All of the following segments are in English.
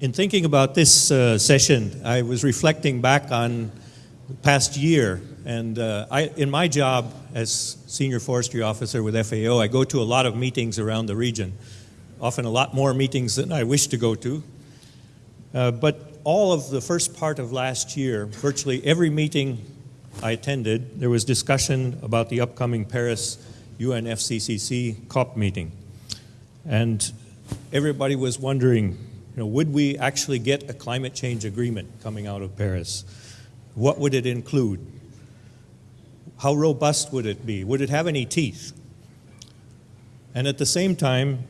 in thinking about this uh, session, I was reflecting back on the past year. And uh, I, in my job as Senior Forestry Officer with FAO, I go to a lot of meetings around the region, often a lot more meetings than I wish to go to. Uh, but all of the first part of last year, virtually every meeting I attended, there was discussion about the upcoming Paris UNFCCC COP meeting. And everybody was wondering, you know, would we actually get a climate change agreement coming out of Paris? What would it include? How robust would it be? Would it have any teeth? And at the same time,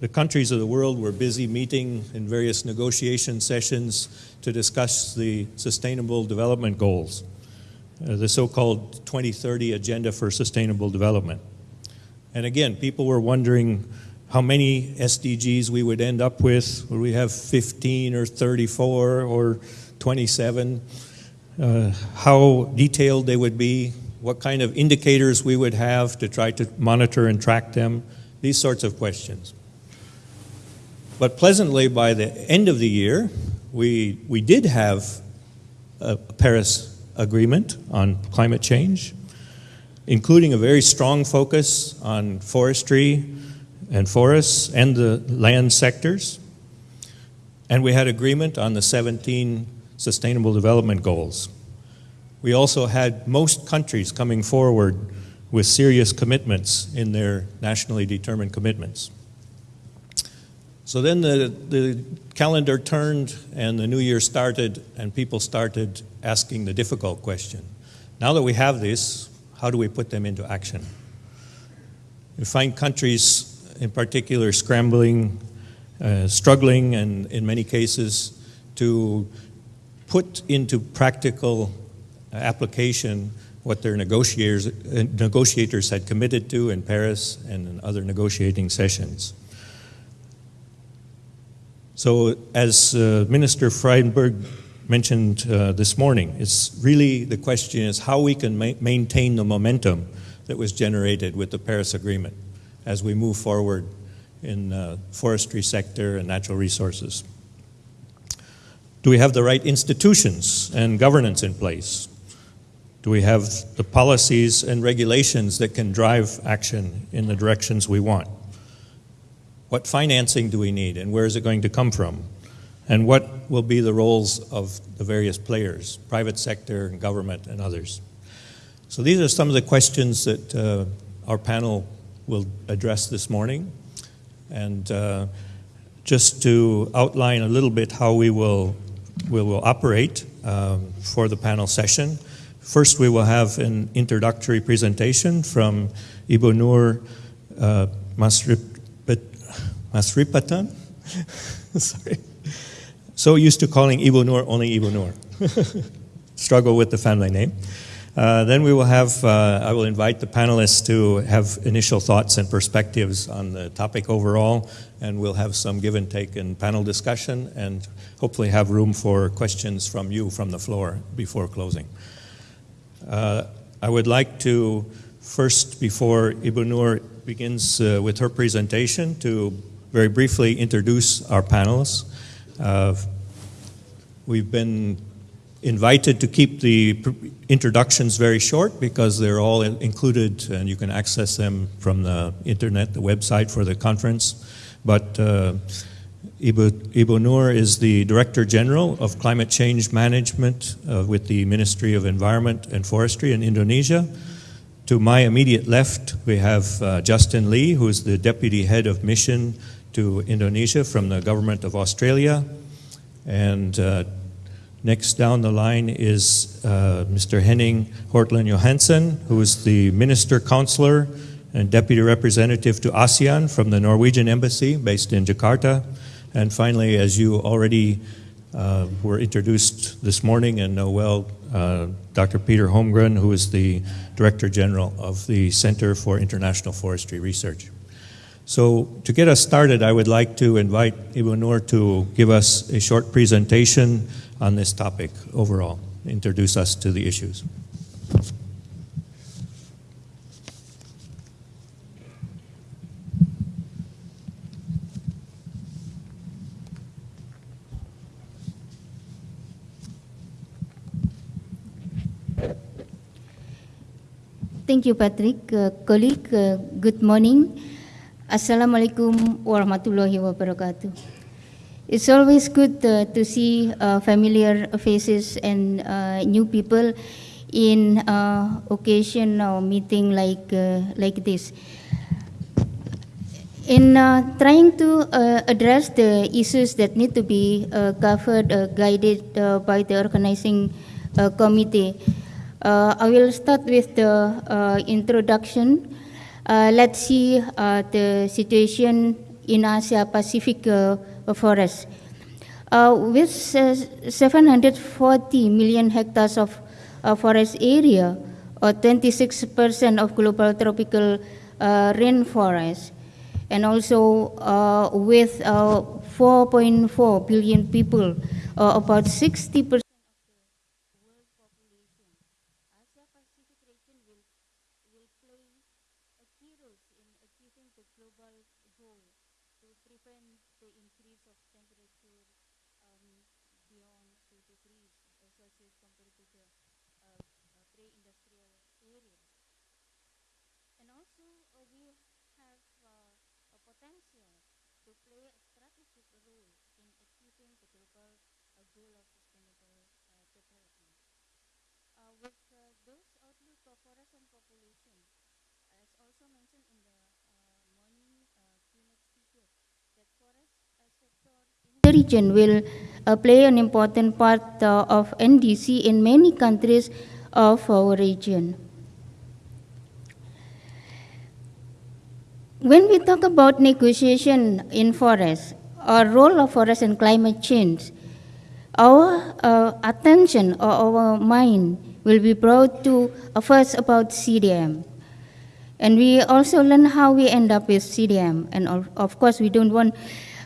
the countries of the world were busy meeting in various negotiation sessions to discuss the Sustainable Development Goals, uh, the so-called 2030 Agenda for Sustainable Development. And again, people were wondering how many SDGs we would end up with. Would we have 15 or 34 or 27? Uh, how detailed they would be, what kind of indicators we would have to try to monitor and track them, these sorts of questions. But pleasantly, by the end of the year, we, we did have a Paris Agreement on climate change, including a very strong focus on forestry and forests and the land sectors. And we had agreement on the 17 Sustainable Development Goals. We also had most countries coming forward with serious commitments in their nationally determined commitments. So then the, the calendar turned and the new year started and people started asking the difficult question. Now that we have this, how do we put them into action? You find countries in particular scrambling, uh, struggling, and in many cases to put into practical application what their negotiators, uh, negotiators had committed to in Paris and in other negotiating sessions. So as uh, Minister Frydenberg mentioned uh, this morning, it's really the question is how we can ma maintain the momentum that was generated with the Paris Agreement as we move forward in uh, forestry sector and natural resources. Do we have the right institutions and governance in place? Do we have the policies and regulations that can drive action in the directions we want? What financing do we need and where is it going to come from? And what will be the roles of the various players, private sector, and government, and others? So these are some of the questions that uh, our panel will address this morning. And uh, just to outline a little bit how we will, we will operate um, for the panel session. First, we will have an introductory presentation from Ibu Nur uh, Masrip Masripatan. Sorry. So used to calling Ibu Nur only Ibu Nur. Struggle with the family name. Uh, then we will have, uh, I will invite the panelists to have initial thoughts and perspectives on the topic overall, and we'll have some give and take in panel discussion, and hopefully have room for questions from you from the floor before closing. Uh, I would like to first, before Ibu Nur begins uh, with her presentation, to very briefly introduce our panelists. Uh, we've been invited to keep the introductions very short because they're all included and you can access them from the internet, the website for the conference. But uh, Ibu, Nur is the Director General of Climate Change Management uh, with the Ministry of Environment and Forestry in Indonesia. To my immediate left, we have uh, Justin Lee, who is the Deputy Head of Mission to Indonesia from the government of Australia. And uh, next down the line is uh, Mr. Henning Hortland Johansen, who is the Minister Counselor and Deputy Representative to ASEAN from the Norwegian Embassy based in Jakarta. And finally, as you already uh, were introduced this morning and know well, uh, Dr. Peter Holmgren, who is the Director General of the Center for International Forestry Research. So to get us started, I would like to invite Ibu Nur to give us a short presentation on this topic overall, introduce us to the issues. Thank you, Patrick. Uh, colleague, uh, good morning. Assalamualaikum warahmatullahi wabarakatuh. It's always good uh, to see uh, familiar faces and uh, new people in uh, occasion or meeting like, uh, like this. In uh, trying to address the issues that need to be covered, guided by the organizing committee, I will start with the introduction. Let's see the situation in Asia Pacific uh, forest. Uh, with uh, 740 million hectares of uh, forest area, or 26% of global tropical uh, rainforest, and also with uh, 4.4 billion people, about 60 percent. Asia Pacific region will, will play a key role in achieving the global goal to prevent the increase of temperature um, beyond 2 degrees Celsius compared to the uh, uh, area. And also uh, we have uh, a potential to play a strategic role in achieving the global uh, goal of sustainable uh, development. Uh, with uh, those outlook of forest and population, as also mentioned in the morning keynote speaker, that forest sector in the region will play an important part of NDC in many countries of our region. When we talk about negotiation in forests or role of forests and climate change, our uh, attention or our mind will be brought to uh, first about CDM. And we also learn how we end up with CDM. And of, of course, we don't want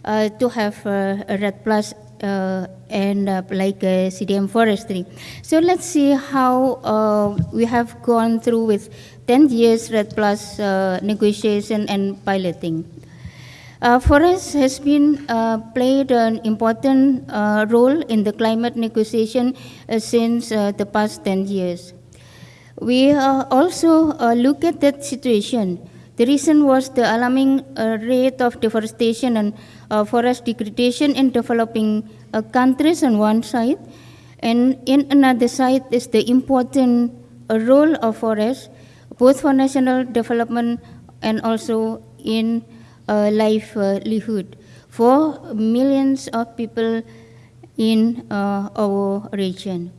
uh, to have uh, a REDD Plus uh, end up like CDM forestry. So let's see how uh, we have gone through with 10 years REDD Plus uh, negotiation and piloting. Uh, forest has been uh, played an important uh, role in the climate negotiation uh, since uh, the past 10 years. We uh, also look at that situation. The reason was the alarming rate of deforestation and forest degradation in developing countries on one side, and in another side is the important role of forests, both for national development and also in uh, livelihood for millions of people in uh, our region.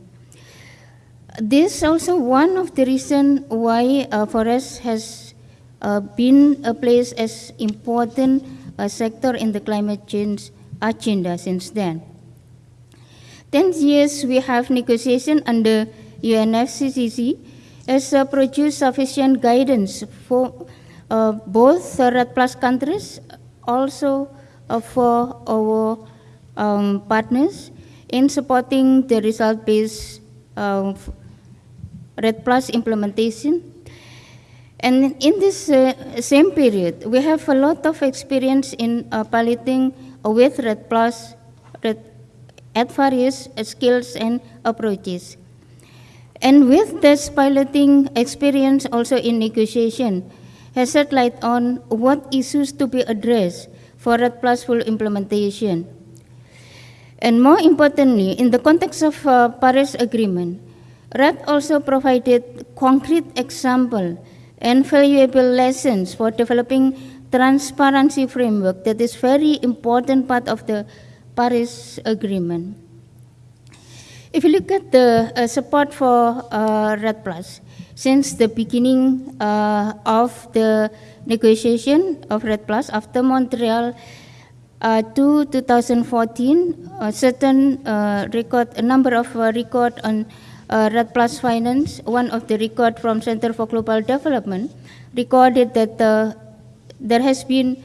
This is also one of the reasons why uh, forest has uh, been a place as important uh, sector in the climate change agenda since then. Ten years we have negotiation under UNFCCC has uh, produced sufficient guidance for uh, both the REDD Plus countries, also uh, for our um, partners in supporting the result-based uh, REDD Plus implementation. And in this uh, same period, we have a lot of experience in uh, piloting with REDD Plus REDD, at various skills and approaches. And with this piloting experience also in negotiation, has shed light on what issues to be addressed for REDD Plus full implementation. And more importantly, in the context of uh, Paris Agreement, REDD also provided concrete example and valuable lessons for developing transparency framework that is very important part of the Paris Agreement. If you look at the uh, support for uh, REDD Plus, since the beginning uh, of the negotiation of REDD Plus after Montreal uh, to 2014, a certain uh, record, a number of uh, record on uh, REDD Plus Finance, one of the record from Center for Global Development, recorded that there has been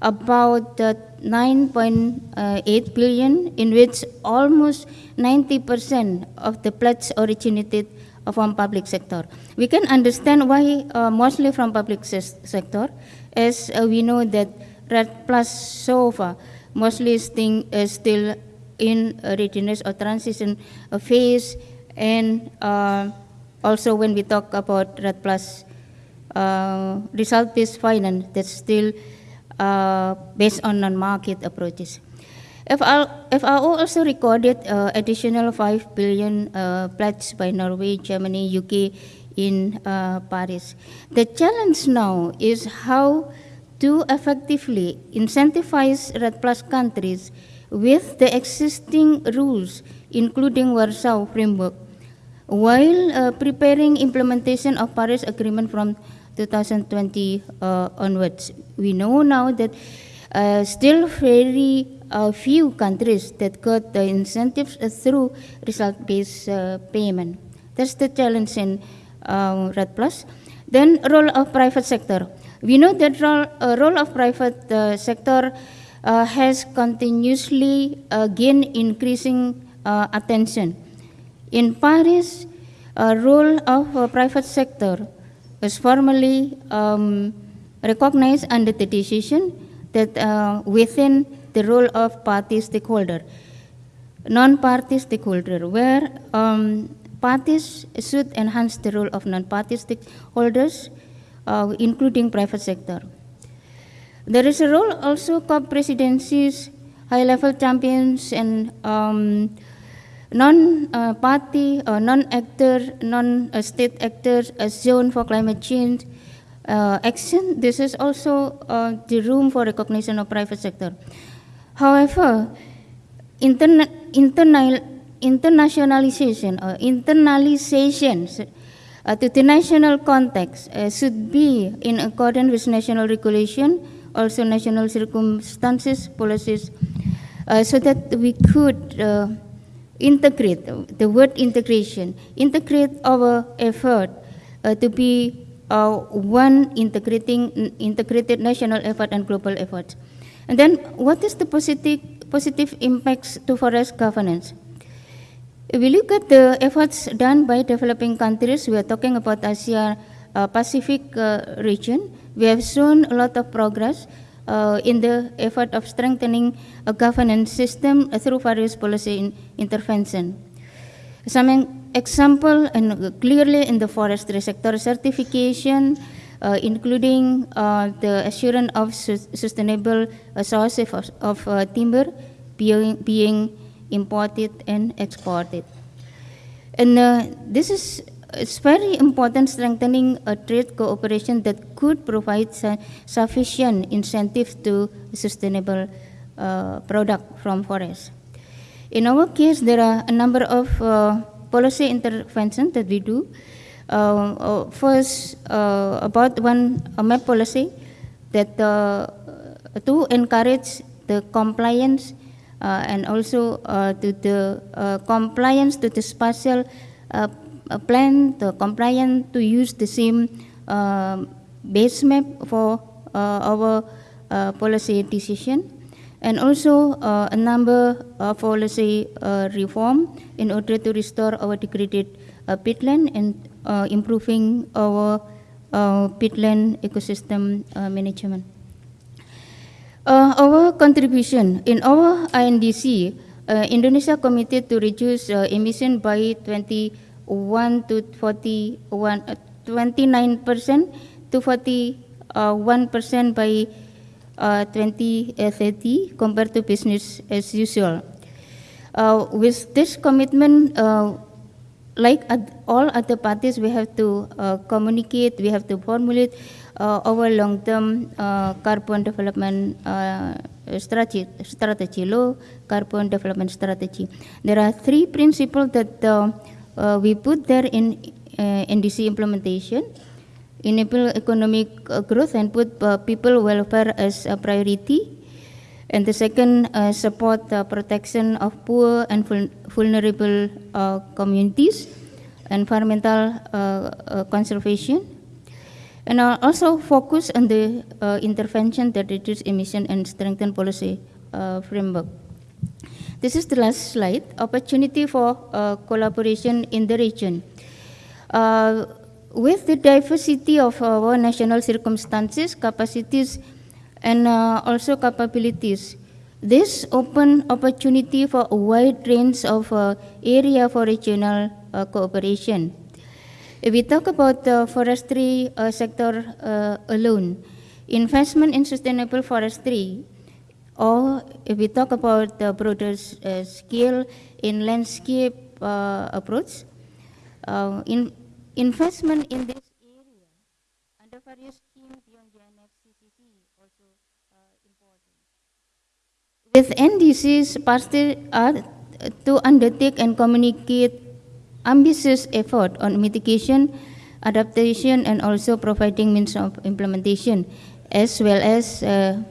about uh, 9.8 billion, in which almost 90% of the pledge originated from public sector. We can understand why uh, mostly from public sector, as uh, we know that REDD Plus so far mostly is thing, uh, still in a readiness or transition uh, phase, and uh, also when we talk about REDD Plus uh, result-based finance that's still based on non-market approaches. FAO also recorded uh, additional 5 billion uh, by Norway, Germany, UK in uh, Paris. The challenge now is how to effectively incentivize REDD Plus countries with the existing rules, including Warsaw Framework, while uh, preparing implementation of Paris Agreement from 2020 uh, onwards. We know now that uh, still very uh, few countries that got the incentives through result-based uh, payment. That's the challenge in uh, REDD Plus. Then role of private sector. We know that role, uh, role of private uh, sector uh, has continuously uh, gained increasing attention. In Paris, a role of private sector was formally um, recognized under the decision that within the role of party stakeholder, non-party stakeholder, where um, parties should enhance the role of non-party stakeholders, uh, including private sector. There is a role also co-presidencies, high-level champions, and um, non-party, uh, non-actor, non-state actors, a zone for climate change uh, action. This is also uh, the room for recognition of private sector. However, interna- internationalization or internalization uh, to the national context uh, should be in accordance with national regulation, also national circumstances, policies, uh, so that we could uh, integrate the word integration, integrate our effort uh, to be uh, one integrating integrated national effort and global efforts. And then, what is the positive positive impacts to forest governance? If we look at the efforts done by developing countries, we are talking about Asia uh, Pacific uh, region. We have shown a lot of progress uh, in the effort of strengthening a governance system through various policy in intervention. Some example, and clearly in the forestry sector certification, including uh, the assurance of sus- sustainable uh, sources of, of uh, timber being, being imported and exported. And uh, this is it's very important strengthening a trade cooperation that could provide su- sufficient incentives to sustainable uh, product from forests. In our case, there are a number of uh, policy interventions that we do. Uh, uh, first, uh, about one map policy that to encourage the compliance and also to the compliance to the spatial plan, the compliance to use the same uh, base map for our policy decision, and also uh, a number of policy uh, reform in order to restore our degraded uh, peatland and improving our uh, peatland ecosystem uh, management. Uh, our contribution in our INDC, uh, Indonesia committed to reduce uh, emission by 21 to 41, uh, 29 percent to 41 percent by uh, 2030 compared to business as usual. Uh, with this commitment, uh, like all other parties, we have to uh, communicate, we have to formulate uh, our long-term uh, carbon development uh, strategy, strategy, low carbon development strategy. There are three principles that uh, uh, we put there in NDC implementation. Enable economic growth and put people welfare as a priority. And the second, uh, support the protection of poor and vul- vulnerable uh, communities, environmental uh, conservation, and also focus on the uh, intervention that reduce emission and strengthen policy uh, framework. This is the last slide. Opportunity for uh, collaboration in the region. With the diversity of our national circumstances, capacities, and uh, also capabilities, this open opportunity for a wide range of uh, area for regional uh, cooperation. If we talk about the forestry uh, sector uh, alone, investment in sustainable forestry, or if we talk about the broader uh, scale in landscape approach, in investment in this area under various schemes beyond UNFCCC also uh, important. With NDCs, parties are to undertake and communicate ambitious effort on mitigation, adaptation, and also providing means of implementation, as well as uh,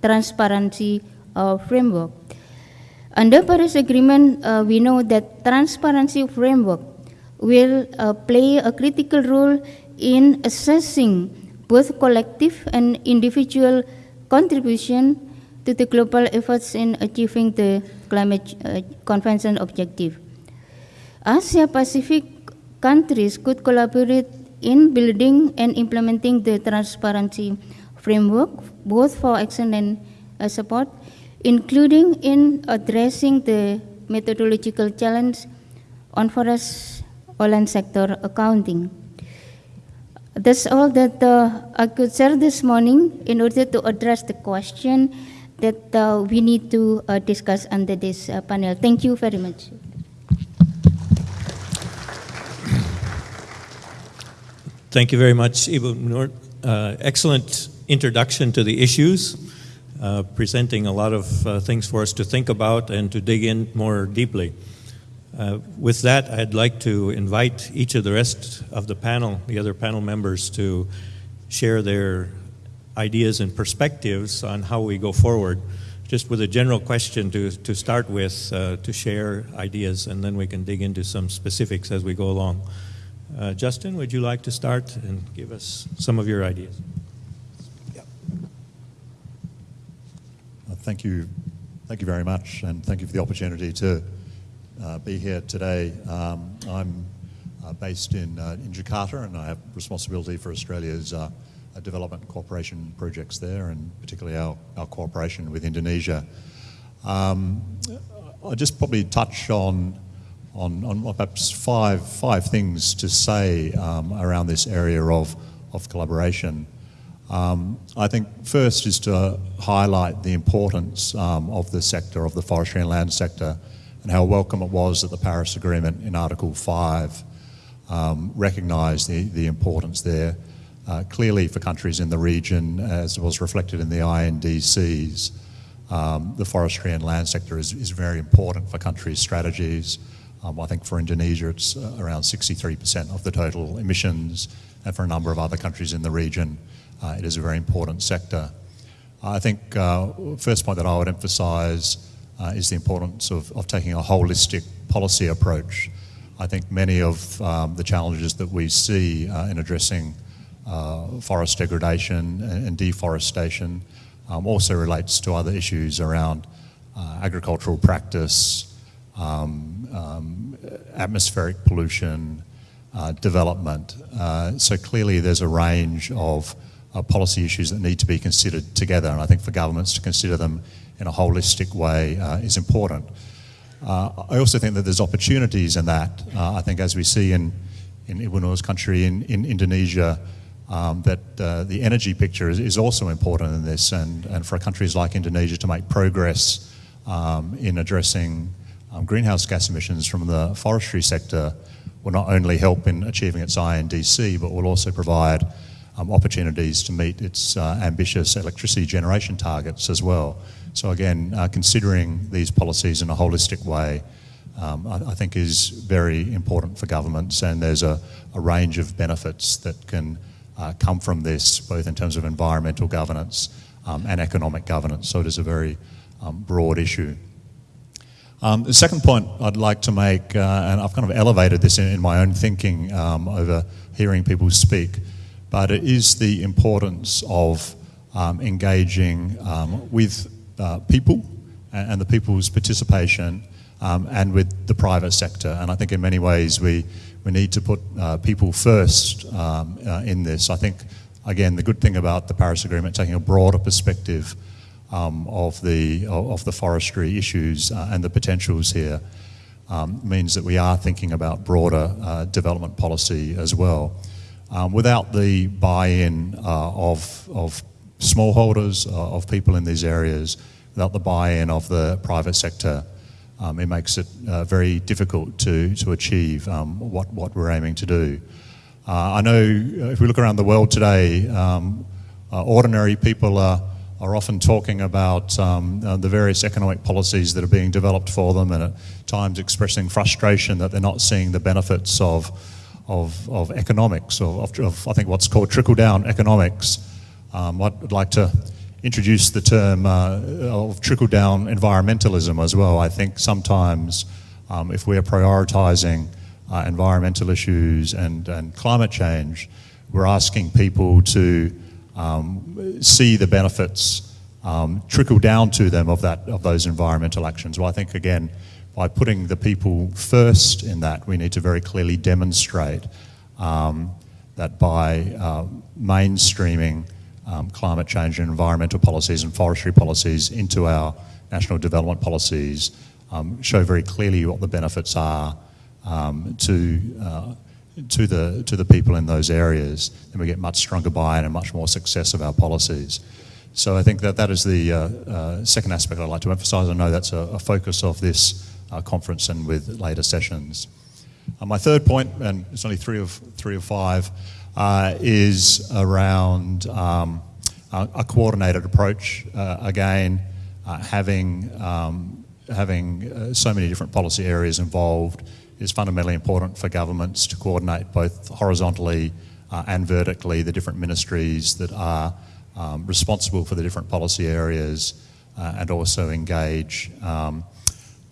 transparency uh, framework. Under Paris Agreement, uh, we know that transparency framework will uh, play a critical role in assessing both collective and individual contribution to the global efforts in achieving the climate uh, convention objective. Asia Pacific countries could collaborate in building and implementing the transparency framework, both for action and uh, support, including in addressing the methodological challenge on forest oil sector accounting. That's all that uh, I could share this morning in order to address the question that uh, we need to uh, discuss under this uh, panel. Thank you very much. Thank you very much, Ibu Nur. Uh, excellent introduction to the issues, uh, presenting a lot of uh, things for us to think about and to dig in more deeply. With that, I'd like to invite each of the rest of the panel, the other panel members, to share their ideas and perspectives on how we go forward. Just with a general question to, to start with, uh, to share ideas, and then we can dig into some specifics as we go along. Uh, Justin, would you like to start and give us some of your ideas? Uh, Thank you, thank you very much, and thank you for the opportunity to uh, be here today. Um, I'm uh, based in, uh, in Jakarta, and I have responsibility for Australia's uh, development cooperation projects there, and particularly our, our cooperation with Indonesia. Um, I'll just probably touch on, on, on perhaps five, five things to say um, around this area of, of collaboration. Um, I think first is to highlight the importance um, of the sector, of the forestry and land sector, and how welcome it was that the Paris Agreement in Article 5 um, recognised the, the importance there. Uh, clearly, for countries in the region, as was reflected in the INDCs, um, the forestry and land sector is, is very important for countries' strategies. Um, I think for Indonesia, it's uh, around 63% of the total emissions, and for a number of other countries in the region, uh, it is a very important sector. I think uh, first point that I would emphasise uh, is the importance of, of taking a holistic policy approach. I think many of um, the challenges that we see uh, in addressing uh, forest degradation and, deforestation um, also relates to other issues around uh, agricultural practice, um, um, atmospheric pollution, uh, development. Uh, so clearly there's a range of uh, policy issues that need to be considered together and I think for governments to consider them in a holistic way uh, is important. I also think that there's opportunities in that. I think as we see in, in Ibu country, in, in Indonesia, um, that uh, the energy picture is, is, also important in this, and, and for countries like Indonesia to make progress um, in addressing um, greenhouse gas emissions from the forestry sector will not only help in achieving its INDC, but will also provide um, opportunities to meet its uh, ambitious electricity generation targets as well. So again, uh, considering these policies in a holistic way, um, I, I, think is very important for governments, and there's a, a range of benefits that can uh, come from this, both in terms of environmental governance um, and economic governance. So it is a very um, broad issue. Um, the second point I'd like to make, uh, and I've kind of elevated this in, in my own thinking um, over hearing people speak, but it is the importance of um, engaging um, with uh, people and, and, the people's participation and with the private sector. And I think in many ways we, we need to put uh, people first um, uh, in this. I think, again, the good thing about the Paris Agreement, taking a broader perspective um, of, the, of the forestry issues uh, and the potentials here. um, means that we are thinking about broader uh, development policy as well. Um, without the buy-in uh, of, of smallholders, uh, of people in these areas, without the buy-in of the private sector, um, it makes it uh, very difficult to, to achieve um, what, what we're aiming to do. Uh, I know uh, if we look around the world today, um, uh, ordinary people are, are often talking about um, uh, the various economic policies that are being developed for them and at times expressing frustration that they're not seeing the benefits of, of, of economics, or of, of I think what's called trickle-down economics. Um, I'd like to introduce the term uh, of trickle-down environmentalism as well. I think sometimes um, if we're prioritising uh, environmental issues and, and climate change, we're asking people to um, see the benefits um, trickle down to them of, that, of those environmental actions. Well, I think, again, by putting the people first in that, we need to very clearly demonstrate um, that by uh, mainstreaming um, climate change and environmental policies and forestry policies into our national development policies, um, show very clearly what the benefits are um, to, uh, to, the, to the people in those areas, then we get much stronger buy-in and much more success of our policies. So I think that that is the uh, uh, second aspect I'd like to emphasise. I know that's a, a focus of this uh, conference and with later sessions. Uh, my third point, and it's only three of, three of five, uh, is around um, a, coordinated approach. Uh, again, having, um, having so many different policy areas involved is fundamentally important for governments to coordinate both horizontally uh, and vertically the different ministries that are um, responsible for the different policy areas uh, and also engage um,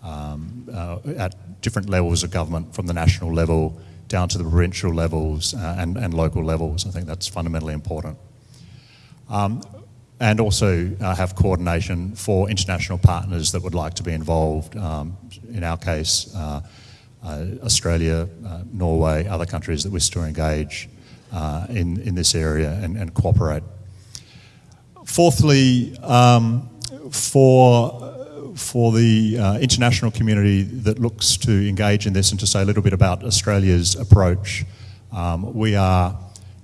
um, uh, at different levels of government from the national level down to the provincial levels uh, and, and local levels. I think that's fundamentally important. Um, and also uh, have coordination for international partners that would like to be involved. Um, in our case, uh, uh, Australia, uh, Norway, other countries that wish to engage uh, in, in this area and, and cooperate. Fourthly, um, for, for the uh, international community that looks to engage in this and to say a little bit about Australia's approach, um, we are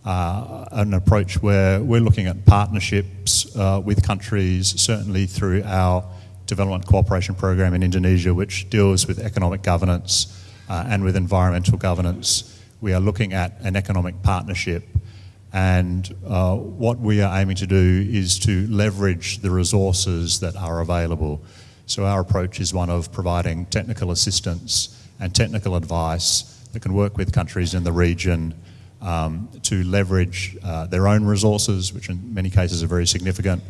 uh, an approach where we're looking at partnerships uh, with countries, certainly through our development cooperation program in Indonesia, which deals with economic governance, uh, and with environmental governance, we are looking at an economic partnership. And uh, what we are aiming to do is to leverage the resources that are available. So our approach is one of providing technical assistance and technical advice that can work with countries in the region um, to leverage uh, their own resources, which in many cases are very significant,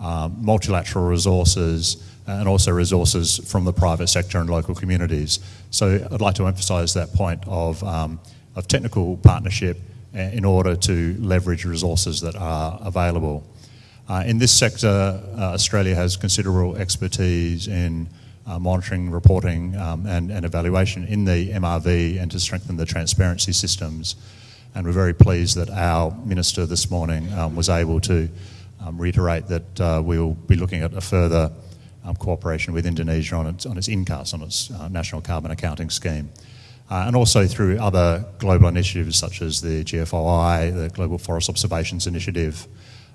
um, multilateral resources, and also resources from the private sector and local communities. So I'd like to emphasise that point of, um, of technical partnership uh, in order to leverage resources that are available. Uh, in this sector, uh, Australia has considerable expertise in uh, monitoring, reporting um, and, and, evaluation in the MRV and to strengthen the transparency systems. And we're very pleased that our Minister this morning um, was able to um, reiterate that uh, we'll be looking at a further um, cooperation with Indonesia on its, on its INCAS, on its uh, national carbon accounting scheme. Uh, and also through other global initiatives such as the GFOI, the Global Forest Observations Initiative.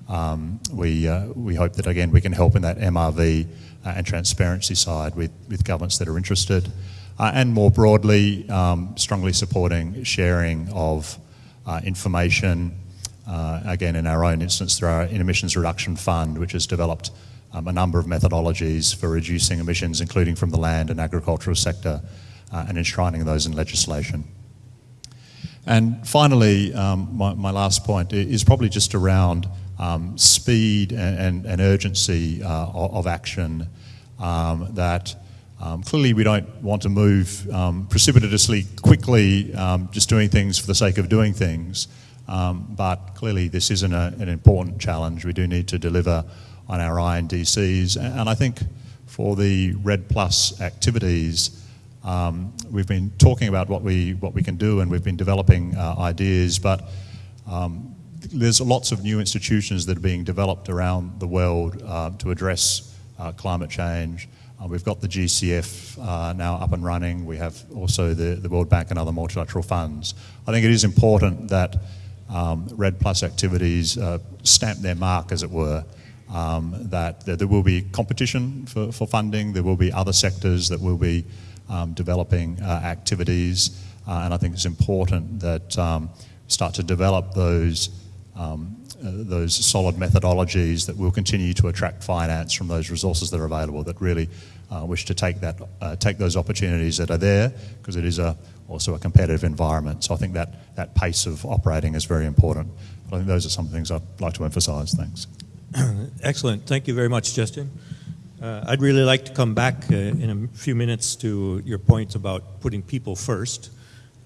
Um, we, uh, we hope that again we can help in that MRV uh, and transparency side with, with governments that are interested. Uh, and more broadly, um, strongly supporting sharing of uh, information, again in our own instance through our emissions reduction fund, which has developed um, a number of methodologies for reducing emissions, including from the land and agricultural sector, uh, and enshrining those in legislation. And finally, um, my, my, last point is probably just around um, speed and, and, and urgency uh, of, action um, that um, clearly we don't want to move um, precipitously quickly um, just doing things for the sake of doing things. but clearly this isn't an important challenge. We do need to deliver on our INDCs. And I think for the REDD Plus activities, um, we've been talking about what we, what we can do and we've been developing uh, ideas, but um, there's lots of new institutions that are being developed around the world uh, to address uh, climate change. Uh, we've got the GCF uh, now up and running. We have also the, the World Bank and other multilateral funds. I think it is important that um, REDD Plus activities uh, stamp their mark, as it were, um, that, that, there will be competition for, for, funding, there will be other sectors that will be um, developing uh, activities, and I think it's important that um, start to develop those um, uh, those solid methodologies that will continue to attract finance from those resources that are available that really uh, wish to take that uh, take those opportunities that are there because it is a also a competitive environment. So I think that that pace of operating is very important. But I think those are some things I'd like to emphasise. Thanks. Excellent. Thank you very much, Justin. Uh, I'd really like to come back uh, in a few minutes to your point about putting people first.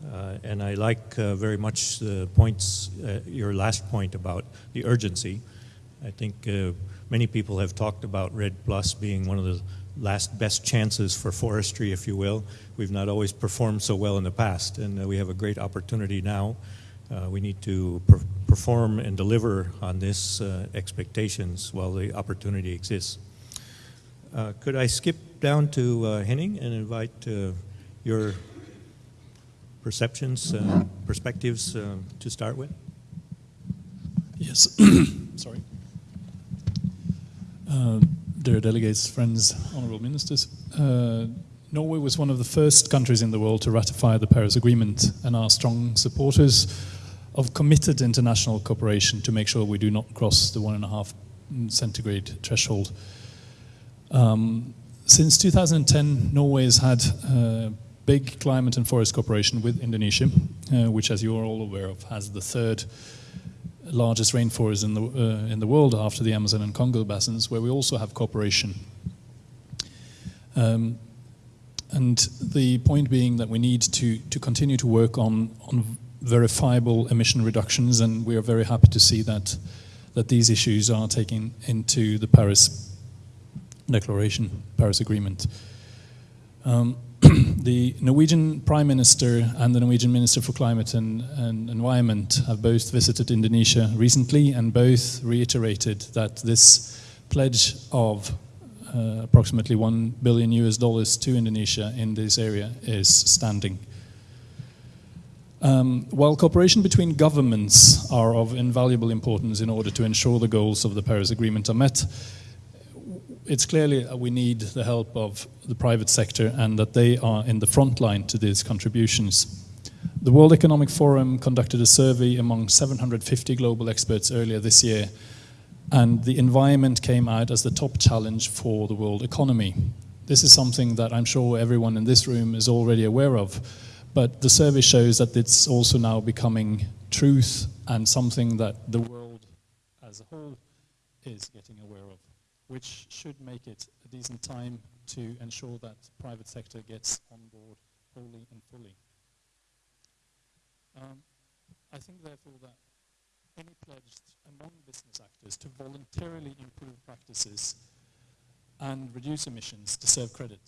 Uh, and I like uh, very much the points, uh, your last point about the urgency. I think uh, many people have talked about REDD Plus being one of the last best chances for forestry, if you will. We've not always performed so well in the past, and uh, we have a great opportunity now. Uh, we need to per perform and deliver on this expectations while the opportunity exists. could I skip down to Henning and invite your perceptions, uh, perspectives uh, to start with? Yes. Sorry. Uh, dear delegates, friends, honorable ministers, uh, Norway was one of the first countries in the world to ratify the Paris Agreement and are strong supporters of committed international cooperation to make sure we do not cross the one and a half centigrade threshold. Um, since 2010, Norway has had uh, big climate and forest cooperation with Indonesia, uh, which, as you are all aware of, has the third largest rainforest in the, uh, in the world after the Amazon and Congo basins, where we also have cooperation. Um, and the point being that we need to, to continue to work on, on verifiable emission reductions, and we are very happy to see that, that these issues are taken into the Paris Declaration, Paris Agreement. Um, the Norwegian Prime Minister and the Norwegian Minister for Climate and, and, Environment have both visited Indonesia recently and both reiterated that this pledge of uh, approximately 1 billion US dollars to Indonesia in this area is standing. Um, while cooperation between governments are of invaluable importance in order to ensure the goals of the Paris Agreement are met, it's clearly we need the help of the private sector and that they are in the front line to these contributions. The World Economic Forum conducted a survey among 750 global experts earlier this year, and the environment came out as the top challenge for the world economy. This is something that I'm sure everyone in this room is already aware of, but the survey shows that it's also now becoming truth and something that the world as a whole is getting aware of which should make it a decent time to ensure that private sector gets on board wholly and fully. Um, I think therefore that any pledge among business actors to voluntarily improve practices and reduce emissions deserve credit.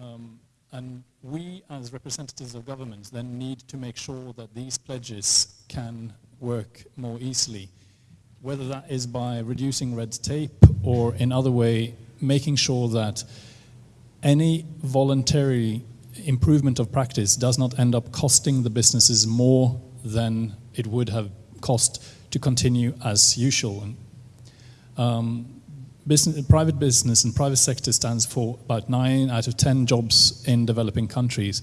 Um, and we, as representatives of governments, then need to make sure that these pledges can work more easily whether that is by reducing red tape or in other way making sure that any voluntary improvement of practice does not end up costing the businesses more than it would have cost to continue as usual. Um, business, private business and private sector stands for about nine out of 10 jobs in developing countries.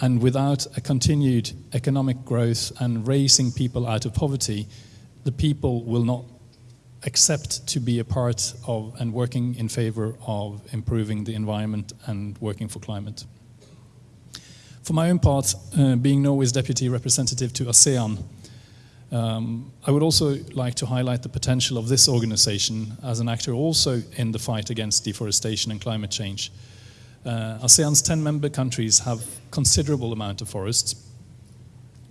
And without a continued economic growth and raising people out of poverty, the people will not accept to be a part of and working in favor of improving the environment and working for climate. For my own part, uh, being Norway's deputy representative to ASEAN, um, I would also like to highlight the potential of this organization as an actor also in the fight against deforestation and climate change. Uh, ASEAN's 10 member countries have considerable amount of forests,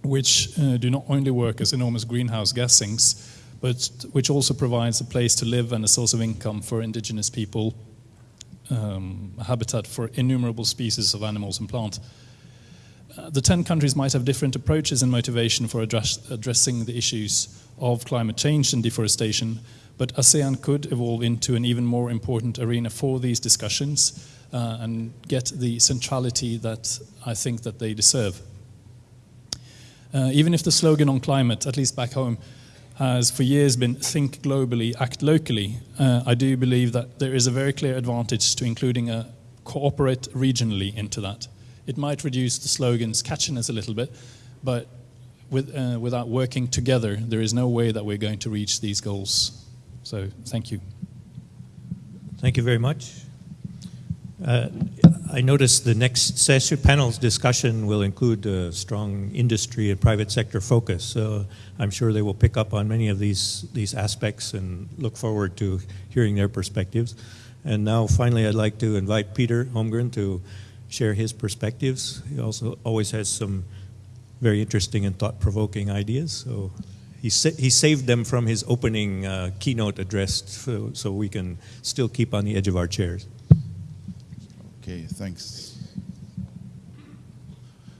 which uh, do not only work as enormous greenhouse gas sinks, but which also provides a place to live and a source of income for indigenous people, um, habitat for innumerable species of animals and plants. uh, the 10 countries might have different approaches and motivation for address, addressing the issues of climate change and deforestation, but ASEAN could evolve into an even more important arena for these discussions uh, and get the centrality that I think that they deserve. Uh, even if the slogan on climate, at least back home, has for years been think globally, act locally, uh, I do believe that there is a very clear advantage to including a cooperate regionally into that. It might reduce the slogan's catchiness a little bit, but with, uh, without working together, there is no way that we're going to reach these goals. So, thank you. Thank you very much. Uh, I noticed the next session panel's discussion will include a strong industry and private sector focus. So I'm sure they will pick up on many of these these aspects and look forward to hearing their perspectives. And now, finally, I'd like to invite Peter Holmgren to share his perspectives. He also always has some very interesting and thought-provoking ideas. So he, sa he saved them from his opening uh, keynote address so, so we can still keep on the edge of our chairs. Okay, thanks.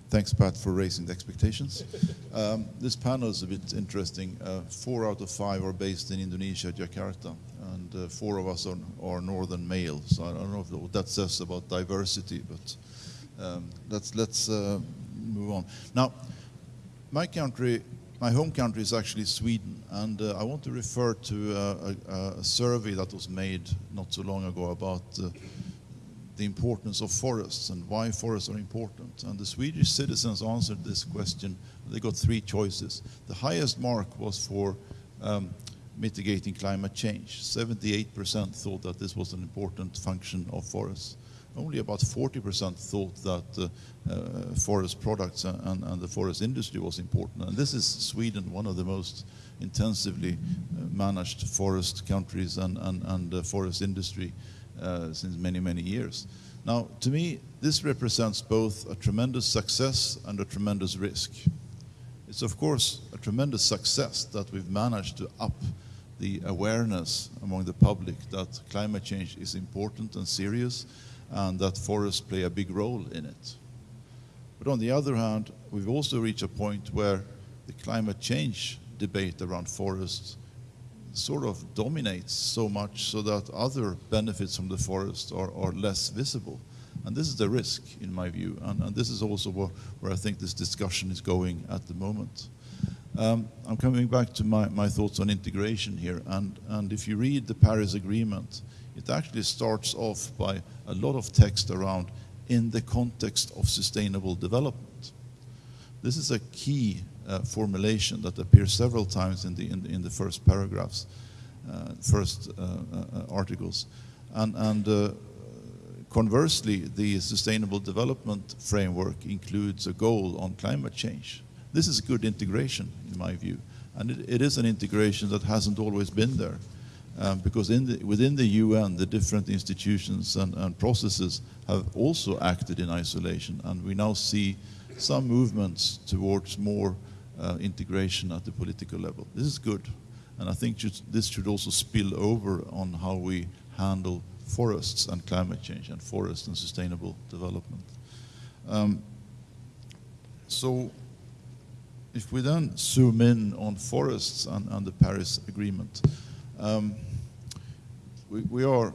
Thanks, Pat, for raising the expectations. Um, this panel is a bit interesting. Uh, four out of five are based in Indonesia, Jakarta, and uh, four of us are, are, northern males. So I don't know what that says about diversity, but um, let's, let's uh, move on. Now, my country, my home country is actually Sweden, and uh, I want to refer to a, a, survey that was made not so long ago about uh, the importance of forests and why forests are important. And the Swedish citizens answered this question. They got three choices. The highest mark was for um, mitigating climate change. 78% thought that this was an important function of forests. Only about 40% thought that uh, uh, forest products and, and, the forest industry was important. And this is Sweden, one of the most intensively uh, managed forest countries and, and, and forest industry uh, since many, many years. Now, to me, this represents both a tremendous success and a tremendous risk. It's, of course, a tremendous success that we've managed to up the awareness among the public that climate change is important and serious and that forests play a big role in it. But on the other hand, we've also reached a point where the climate change debate around forests sort of dominates so much so that other benefits from the forest are, are less visible. And this is the risk, in my view, and, and this is also where, where, I think this discussion is going at the moment. Um, I'm coming back to my, my thoughts on integration here, and, and if you read the Paris Agreement, it actually starts off by a lot of text around in the context of sustainable development. This is a key uh, formulation that appears several times in the, in, in the first paragraphs, uh, first uh, uh articles. And, and uh, conversely, the Sustainable Development Framework includes a goal on climate change. This is good integration, in my view. And it, it is an integration that hasn't always been there. Um, because the, within the UN, the different institutions and, and, processes have also acted in isolation, and we now see some movements towards more uh, integration at the political level. This is good, and I think this should also spill over on how we handle forests and climate change and forest and sustainable development. Um, so if we then zoom in on forests and, and the Paris Agreement, um, we, we, are,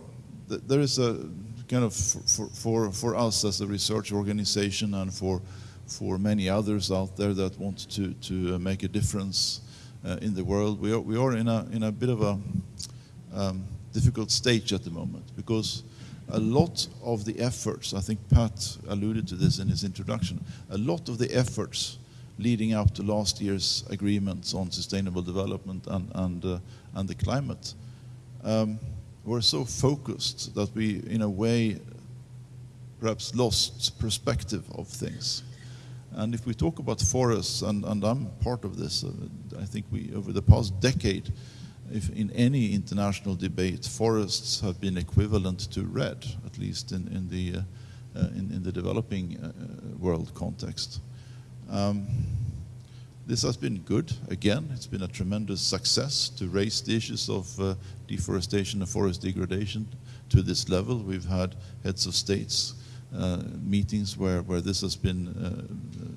there is a kind of, for, for, for us as a research organization and for for many others out there that want to, to uh, make a difference uh, in the world. We are, we are in, a, in a bit of a um, difficult stage at the moment because a lot of the efforts, I think Pat alluded to this in his introduction, a lot of the efforts leading up to last year's agreements on sustainable development and, and, uh, and the climate um, were so focused that we, in a way, perhaps lost perspective of things. And if we talk about forests, and, and I'm part of this, uh, I think we, over the past decade, if in any international debate, forests have been equivalent to REDD, at least in, in, the, uh, uh, in, in, the developing uh, world context. Um, this has been good. Again, it's been a tremendous success to raise the issues of uh, deforestation and forest degradation to this level. We've had heads of states uh, meetings where, where this has been uh,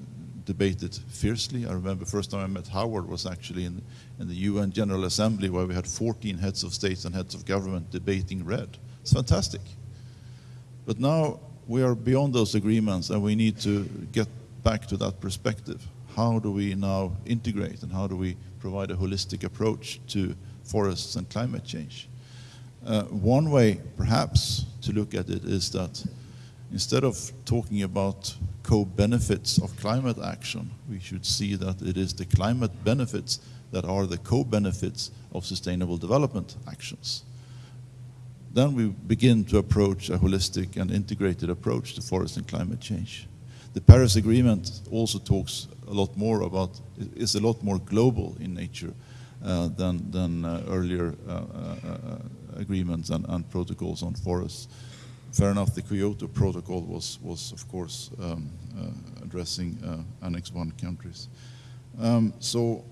debated fiercely. I remember first time I met Howard was actually in, in the UN General Assembly where we had 14 heads of states and heads of government debating REDD. It's fantastic. But now we are beyond those agreements and we need to get back to that perspective. How do we now integrate and how do we provide a holistic approach to forests and climate change? Uh, one way, perhaps, to look at it is that instead of talking about co-benefits of climate action, we should see that it is the climate benefits that are the co-benefits of sustainable development actions. Then we begin to approach a holistic and integrated approach to forest and climate change. The Paris Agreement also talks a lot more about, is a lot more global in nature uh, than, than uh, earlier uh, uh, uh agreements and, and protocols on forests fair enough, the Kyoto Protocol was, was of course, um, uh, addressing uh, Annex 1 countries. Um, so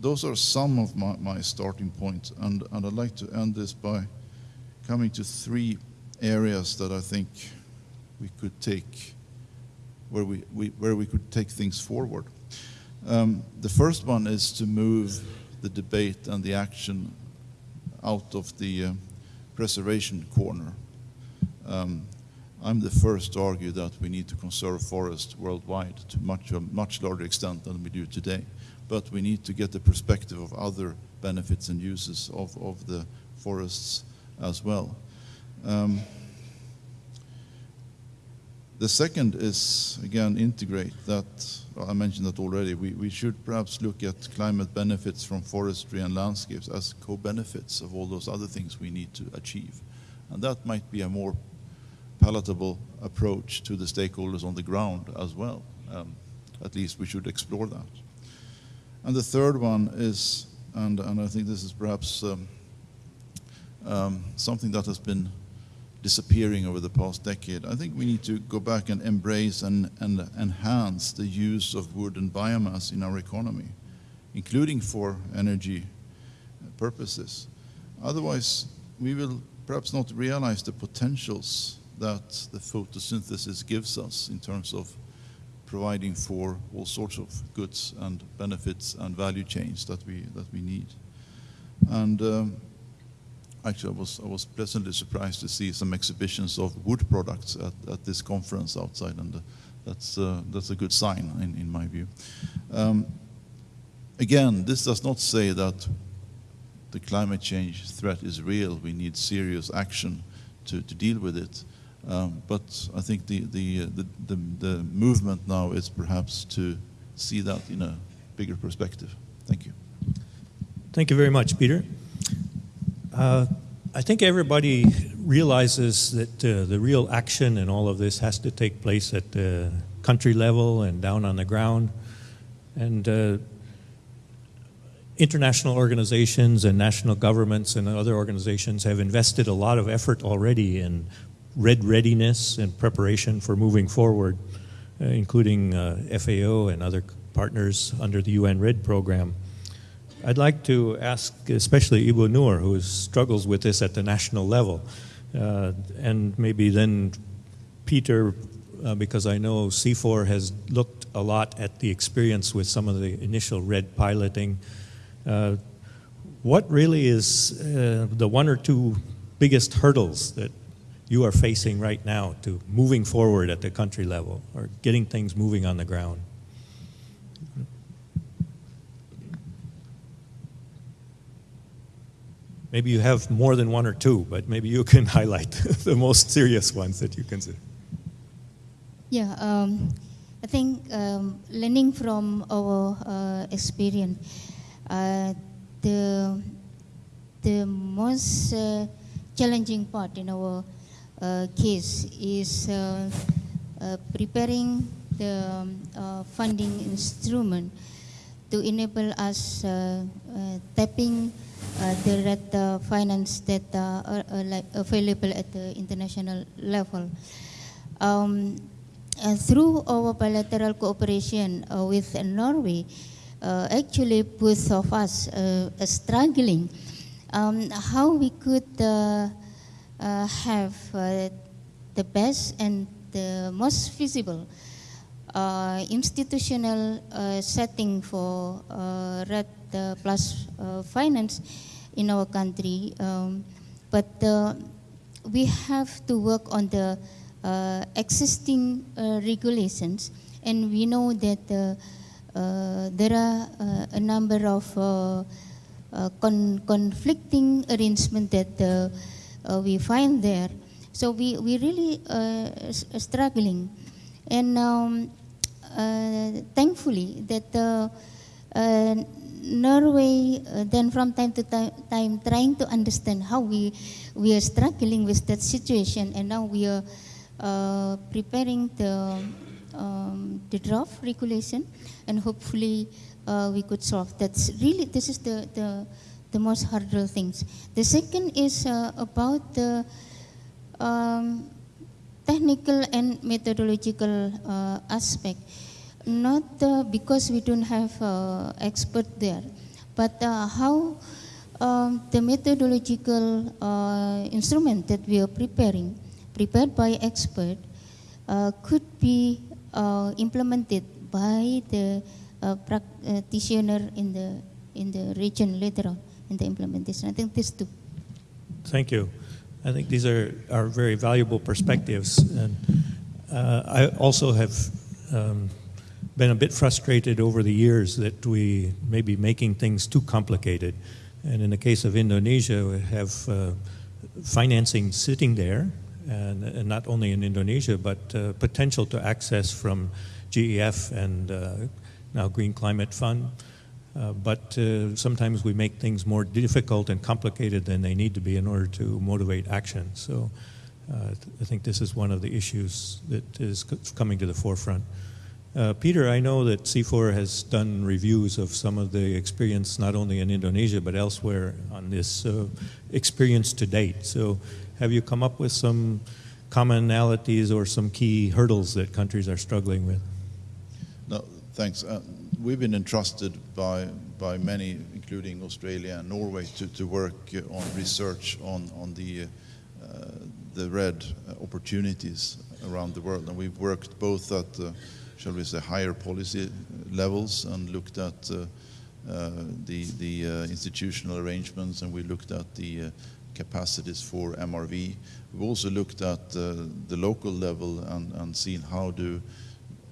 those are some of my, my starting points, and, and I'd like to end this by coming to three areas that I think we could take, where we, we where we could take things forward. Um, the first one is to move the debate and the action out of the uh, preservation corner. Um, I'm the first to argue that we need to conserve forests worldwide to much, a much larger extent than we do today. But we need to get the perspective of other benefits and uses of, of the forests as well. Um, the second is, again, integrate that, I mentioned that already, we, we should perhaps look at climate benefits from forestry and landscapes as co-benefits of all those other things we need to achieve. And that might be a more palatable approach to the stakeholders on the ground as well. Um, at least we should explore that. And the third one is, and, and I think this is perhaps um, um, something that has been disappearing over the past decade. I think we need to go back and embrace and, and enhance the use of wood and biomass in our economy, including for energy purposes. Otherwise, we will perhaps not realize the potentials that the photosynthesis gives us in terms of providing for all sorts of goods and benefits and value chains that we, that we need. And um, actually, I was, I was pleasantly surprised to see some exhibitions of wood products at, at this conference outside, and uh, that's, uh, that's a good sign in, in my view. Um, again, this does not say that the climate change threat is real. We need serious action to, to deal with it. Um, but I think the, the, the, the, the movement now is perhaps to see that in a bigger perspective. Thank you. Thank you very much, Peter. Uh, I think everybody realizes that uh, the real action in all of this has to take place at the country level and down on the ground. And uh, international organizations and national governments and other organizations have invested a lot of effort already in REDD readiness and preparation for moving forward, uh, including uh, FAO and other partners under the UN REDD program. I'd like to ask especially Ibu Nur, who struggles with this at the national level, uh, and maybe then Peter, uh, because I know CIFOR has looked a lot at the experience with some of the initial REDD piloting. Uh, what really is uh, the one or two biggest hurdles that you are facing right now to moving forward at the country level or getting things moving on the ground? Maybe you have more than one or two, but maybe you can highlight the most serious ones that you consider. Yeah, um, I think um, learning from our uh, experience, uh, the the most uh, challenging part in our uh, case is uh, uh, preparing the um, funding instrument to enable us tapping uh, direct uh, finance that uh, are, are like available at the international level. Um, through our bilateral cooperation with Norway, actually both of us are struggling um, how we could have the best and the most feasible uh, institutional uh, setting for uh, REDD uh, Plus uh, finance in our country. Um, but uh, we have to work on the uh, existing regulations, and we know that there are a number of con- conflicting arrangements that we find there. So we, we really uh, struggling. And um, uh, thankfully that uh, uh, Norway uh, then from time to ti- time trying to understand how we we are struggling with that situation and now we are uh, preparing the um, the draft regulation and hopefully uh, we could solve that's really this is the the, the most hurdle things the second is uh, about the um, technical and methodological uh, aspect. Not uh, because we don't have uh, expert there, but uh, how um, the methodological uh, instrument that we are preparing, prepared by expert, uh, could be uh, implemented by the practitioner in the in the region later on in the implementation. I think these two. Thank you. I think these are, are very valuable perspectives. And I also have um, been a bit frustrated over the years that we may be making things too complicated. And in the case of Indonesia, we have uh, financing sitting there, and, and not only in Indonesia, but uh, potential to access from GEF and uh, now Green Climate Fund. Uh, but uh, sometimes we make things more difficult and complicated than they need to be in order to motivate action. So uh, I think this is one of the issues that is coming to the forefront. Uh, Peter, I know that CIFOR has done reviews of some of the experience not only in Indonesia but elsewhere on this uh, experience to date. So have you come up with some commonalities or some key hurdles that countries are struggling with? No, thanks. Uh, we've been entrusted by, by many, including Australia and Norway, to, to work uh, on research on, on the, uh, the REDD opportunities around the world. And we've worked both at, uh, shall we say, higher policy levels and looked at uh, uh, the, the uh, institutional arrangements and we looked at the capacities for MRV. We've also looked at the local level and, and seen how do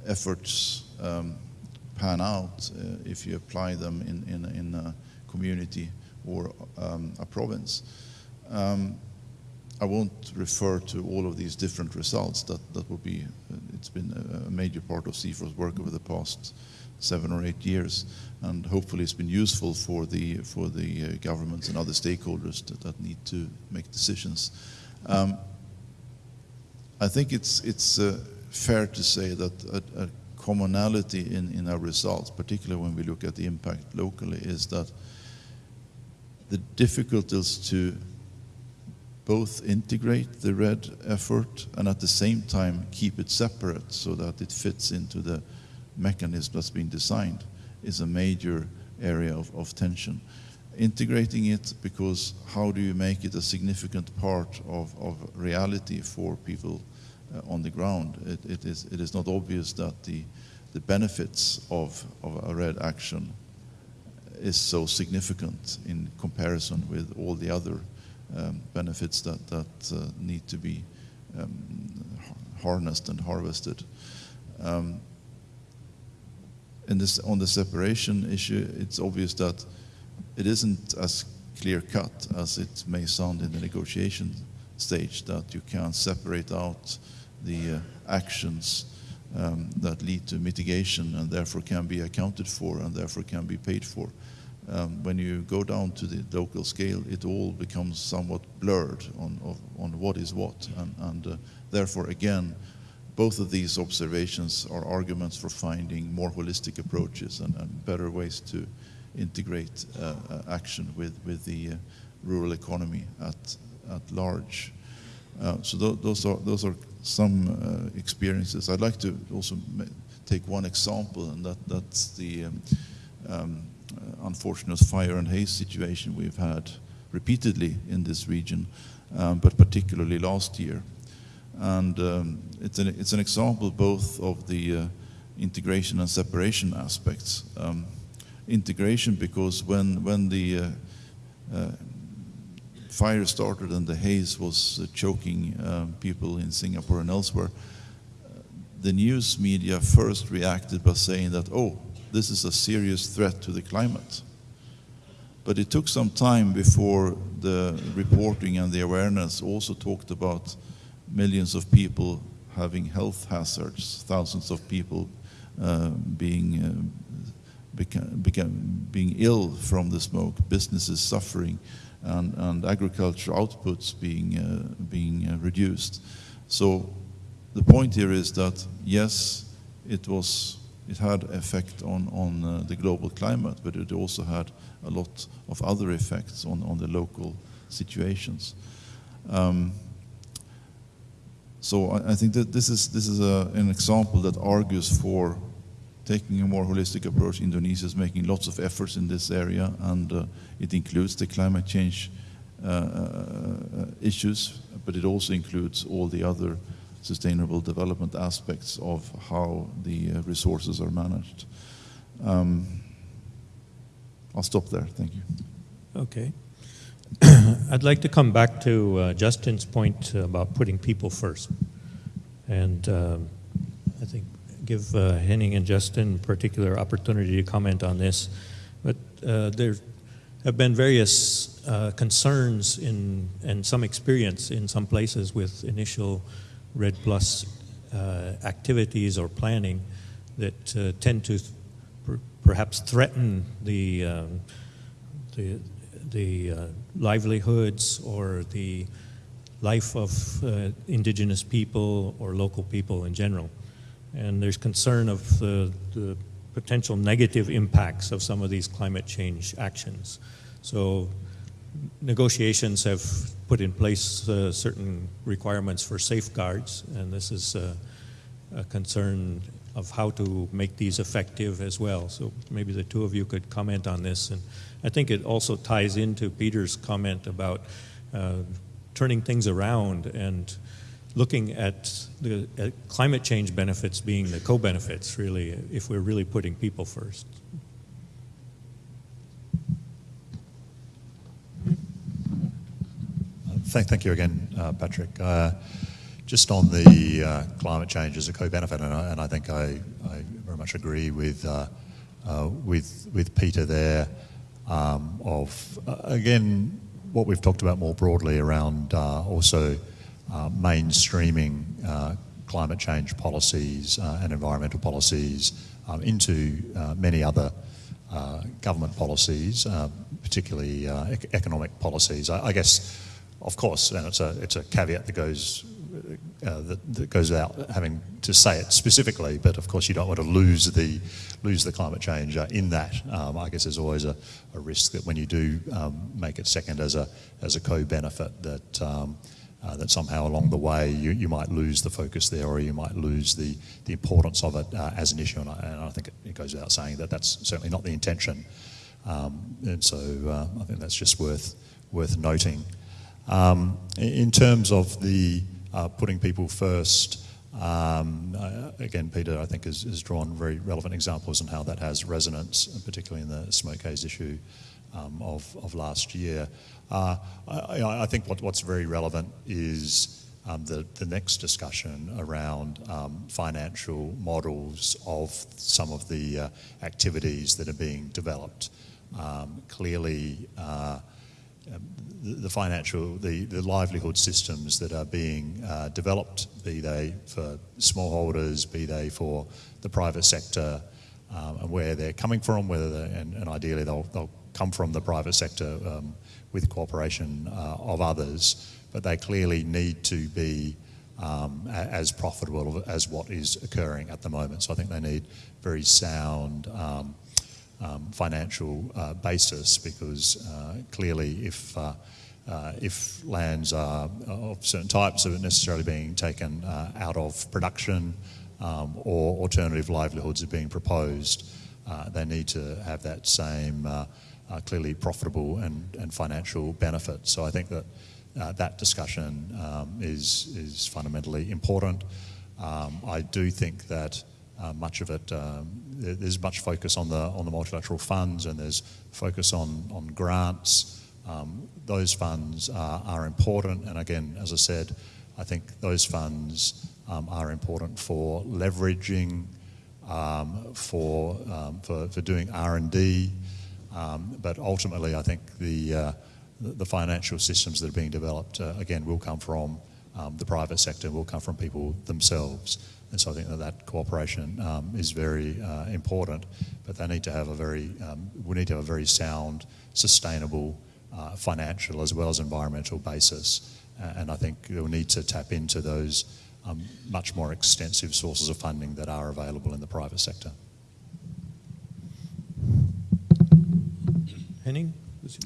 efforts um, pan out uh, if you apply them in, in, in a community or um, a province. Um, I won't refer to all of these different results. That, that will be, uh, it's been a, major part of CIFOR's work over the past seven or eight years, and hopefully it's been useful for the, for the uh, governments and other stakeholders that, that need to make decisions. Um, I think it's, it's uh, fair to say that a, a commonality in, in our results, particularly when we look at the impact locally, is that the difficulties to both integrate the REDD effort and at the same time keep it separate so that it fits into the mechanism that's been designed is a major area of, of tension. Integrating it because how do you make it a significant part of, of reality for people uh, on the ground? It, it, is, it is not obvious that the, the benefits of, of a REDD action is so significant in comparison with all the other um, benefits that, that uh, need to be um, harnessed and harvested. Um, in this, on the separation issue, it's obvious that it isn't as clear cut as it may sound in the negotiation stage that you can't separate out the uh, actions um, that lead to mitigation and therefore can be accounted for and therefore can be paid for. Um, when you go down to the local scale, it all becomes somewhat blurred on, of, on what is what. And, and uh, therefore, again, both of these observations are arguments for finding more holistic approaches and, and better ways to integrate uh, uh, action with, with the uh, rural economy at, at large. Uh, so th- those, are, those are some experiences. I'd like to also take one example, and that, that's the um, um, unfortunate fire and haze situation we've had repeatedly in this region, um, but particularly last year. And um, it's, an, it's an example both of the uh, integration and separation aspects. Um, integration because when, when the uh, uh, fire started and the haze was uh, choking uh, people in Singapore and elsewhere, the news media first reacted by saying that, oh, this is a serious threat to the climate. But it took some time before the reporting and the awareness also talked about millions of people having health hazards, thousands of people uh, being, uh, beca- beca- being ill from the smoke, businesses suffering, and, and agriculture outputs being, uh, being uh, reduced. So the point here is that yes, it was it had effect on on uh, the global climate, but it also had a lot of other effects on on the local situations. Um, so I, I, think that this is this is a, an example that argues for taking a more holistic approach. Indonesia is making lots of efforts in this area, and uh, it includes the climate change uh, uh issues, but it also includes all the other sustainable development aspects of how the uh, resources are managed. Um, I'll stop there. Thank you. Okay. I'd like to come back to uh, Justin's point about putting people first. And um, I think give uh, Henning and Justin particular opportunity to comment on this. But uh, there have been various uh, concerns in, and some experience in some places with initial REDD Plus uh, activities or planning that uh, tend to per perhaps threaten the, um, the, the uh, livelihoods or the life of uh, indigenous people or local people in general. And there's concern of the, the potential negative impacts of some of these climate change actions. So negotiations have put in place uh, certain requirements for safeguards, and this is uh, a concern of how to make these effective as well. So maybe the two of you could comment on this. And I think it also ties into Peter's comment about uh, turning things around and looking at the at climate change benefits being the co-benefits, really, if we're really putting people first. Thank, thank you again, uh, Patrick. Uh, just on the uh, climate change as a co-benefit, and I, and I think I, I, very much agree with uh, uh, with with Peter there. Um, of uh, again, what we've talked about more broadly around also mainstreaming climate change policies and environmental policies um, into many other government policies, particularly economic policies. I, I guess of course, and it's a, it's a caveat that goes, uh, that, that, goes without having to say it specifically, but of course you don't want to lose the, lose the climate change uh, in that. Um, I guess there's always a, a, risk that when you do um, make it second as a, as a co-benefit that, um, uh, that somehow along the way you, you might lose the focus there or you might lose the, the importance of it uh, as an issue. And I, and I think it, it, goes without saying that that's certainly not the intention. Um, and so uh, I think that's just worth, worth noting. Um, in terms of the uh, putting people first, um, uh, again, Peter, I think, has, has, drawn very relevant examples on how that has resonance, particularly in the smoke haze issue um, of, of last year. Uh, I, I, think what, what's very relevant is um, the, the next discussion around um, financial models of some of the uh, activities that are being developed. Um, clearly, uh, the financial, the, the livelihood systems that are being uh, developed, be they for smallholders, be they for the private sector, um, and where they're coming from, whether and, and, ideally they'll, they'll come from the private sector um, with cooperation uh, of others, but they clearly need to be um, as profitable as what is occurring at the moment. So I think they need very sound um, financial uh, basis because uh, clearly if uh, uh, if lands are of certain types are necessarily being taken uh, out of production um, or alternative livelihoods are being proposed, they need to have that same clearly profitable and, and financial benefit. So I think that that discussion um, is, is fundamentally important. Um, I do think that much of it, um, there's much focus on the, on the multilateral funds and there's focus on, on grants. Um, those funds are, are important, and again, as I said, I think those funds um, are important for leveraging, um, for, um, for, for doing R&D, um, but ultimately I think the, uh, the financial systems that are being developed, uh, again, will come from um, the private sector, will come from people themselves. And so I think that that cooperation um, is very uh, important, but they need to have a very, um, we need to have a very sound, sustainable uh, financial as well as environmental basis. Uh, and I think we'll need to tap into those um, much more extensive sources of funding that are available in the private sector. Henning?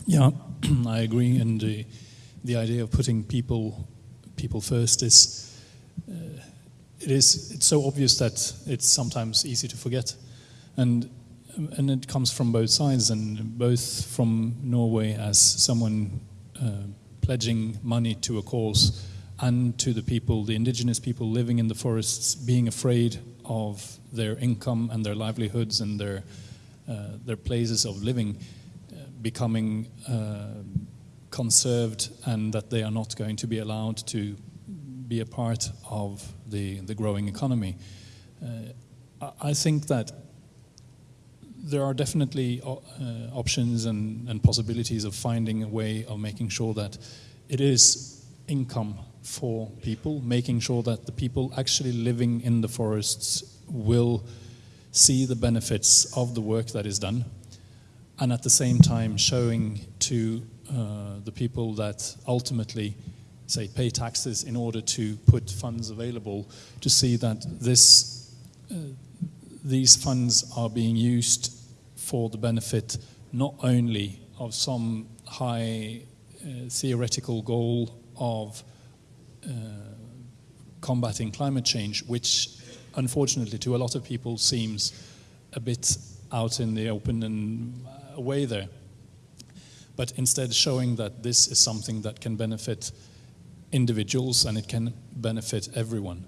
Yeah, I agree. And the, the idea of putting people people first is uh, it is it's so obvious that it's sometimes easy to forget, and and it comes from both sides, and both from Norway as someone uh, pledging money to a cause, and to the people, the indigenous people living in the forests, being afraid of their income and their livelihoods and their uh, their places of living uh, becoming uh, conserved and that they are not going to be allowed to be a part of the, the growing economy. Uh, I- think that there are definitely uh, options and, and possibilities of finding a way of making sure that it is income for people, making sure that the people actually living in the forests will see the benefits of the work that is done and at the same time showing to uh, the people that ultimately say pay taxes in order to put funds available to see that this uh, these funds are being used for the benefit not only of some high uh, theoretical goal of uh, combating climate change, which unfortunately to a lot of people seems a bit out in the open and away there. But instead showing that this is something that can benefit individuals and it can benefit everyone.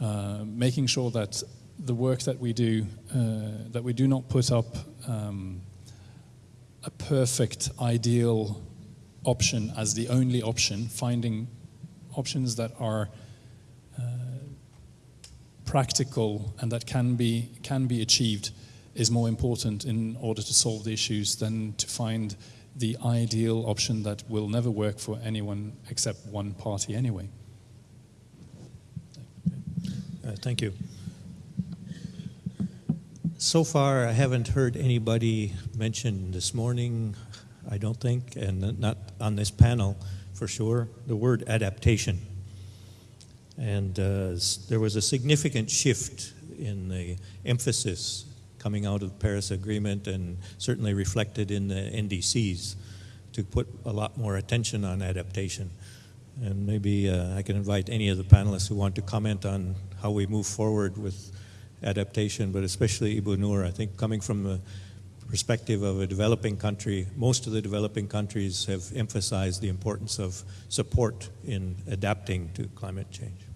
Uh, making sure that the work that we do, uh, that we do not put up um, a perfect, ideal option as the only option, finding options that are uh, practical and that can be, can be achieved is more important in order to solve the issues than to find the ideal option that will never work for anyone except one party anyway. Uh, Thank you. So far, I haven't heard anybody mention this morning, I don't think, and not on this panel for sure, the word adaptation. And uh, there was a significant shift in the emphasis coming out of the Paris Agreement and certainly reflected in the NDCs to put a lot more attention on adaptation. And maybe uh, I can invite any of the panelists who want to comment on how we move forward with adaptation, but especially Ibu Nur. I think coming from the perspective of a developing country, most of the developing countries have emphasized the importance of support in adapting to climate change.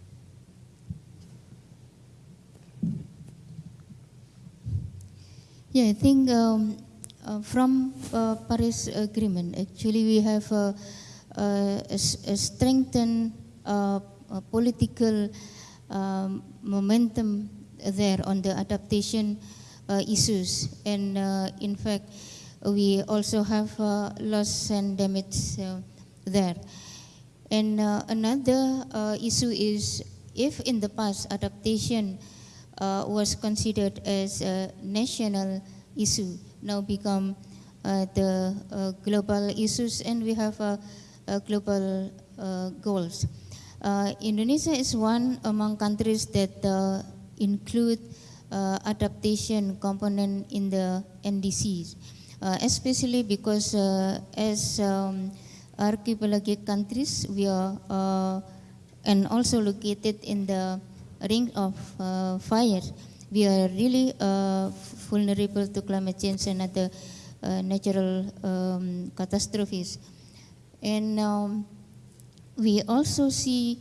Yeah, I think um, uh, from uh, Paris Agreement, actually we have a, a, a strengthened uh, uh, political um, momentum there on the adaptation uh, issues, and uh, in fact, we also have uh, loss and damage there. And another issue is if in the past adaptation uh, was considered as a national issue, now become uh, the uh, global issues, and we have global uh, goals. Uh, Indonesia is one among countries that uh, include adaptation component in the NDCs, especially because as um, archipelagic countries, we are and also located in the ring of uh, fire. We are really uh, vulnerable to climate change and other uh, natural um, catastrophes. And um, we also see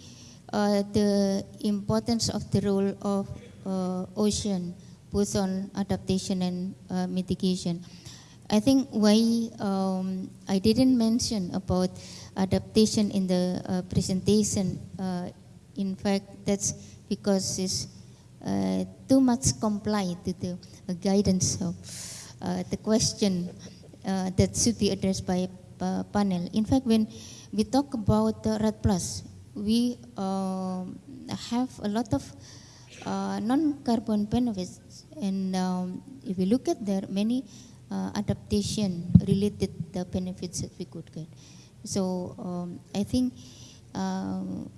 uh, the importance of the role of uh, ocean, both on adaptation and mitigation. I think why um, I didn't mention about adaptation in the uh, presentation. In fact, that's because it's uh, too much comply to the uh, guidance of uh, the question uh, that should be addressed by uh, panel. In fact, when we talk about the REDD Plus, we um, have a lot of uh, non-carbon benefits, and um, if we look at there, many uh, adaptation-related the benefits that we could get. So um, I think um,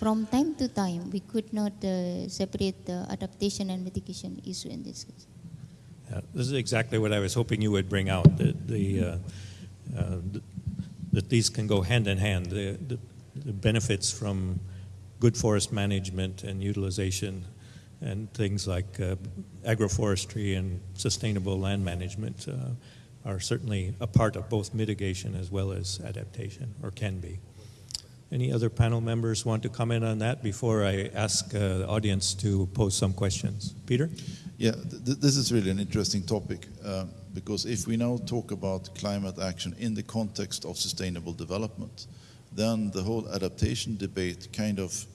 from time to time we could not uh, separate the adaptation and mitigation issue in this case. Yeah, this is exactly what I was hoping you would bring out. The, the, uh, uh, that these can go hand in hand. The, the, the benefits from good forest management and utilization, and things like uh, agroforestry and sustainable land management uh, are certainly a part of both mitigation as well as adaptation, or can be. Any other panel members want to comment on that before I ask uh, the audience to pose some questions? Peter? Yeah, th- th- this is really an interesting topic uh, because if we now talk about climate action in the context of sustainable development, then the whole adaptation debate kind of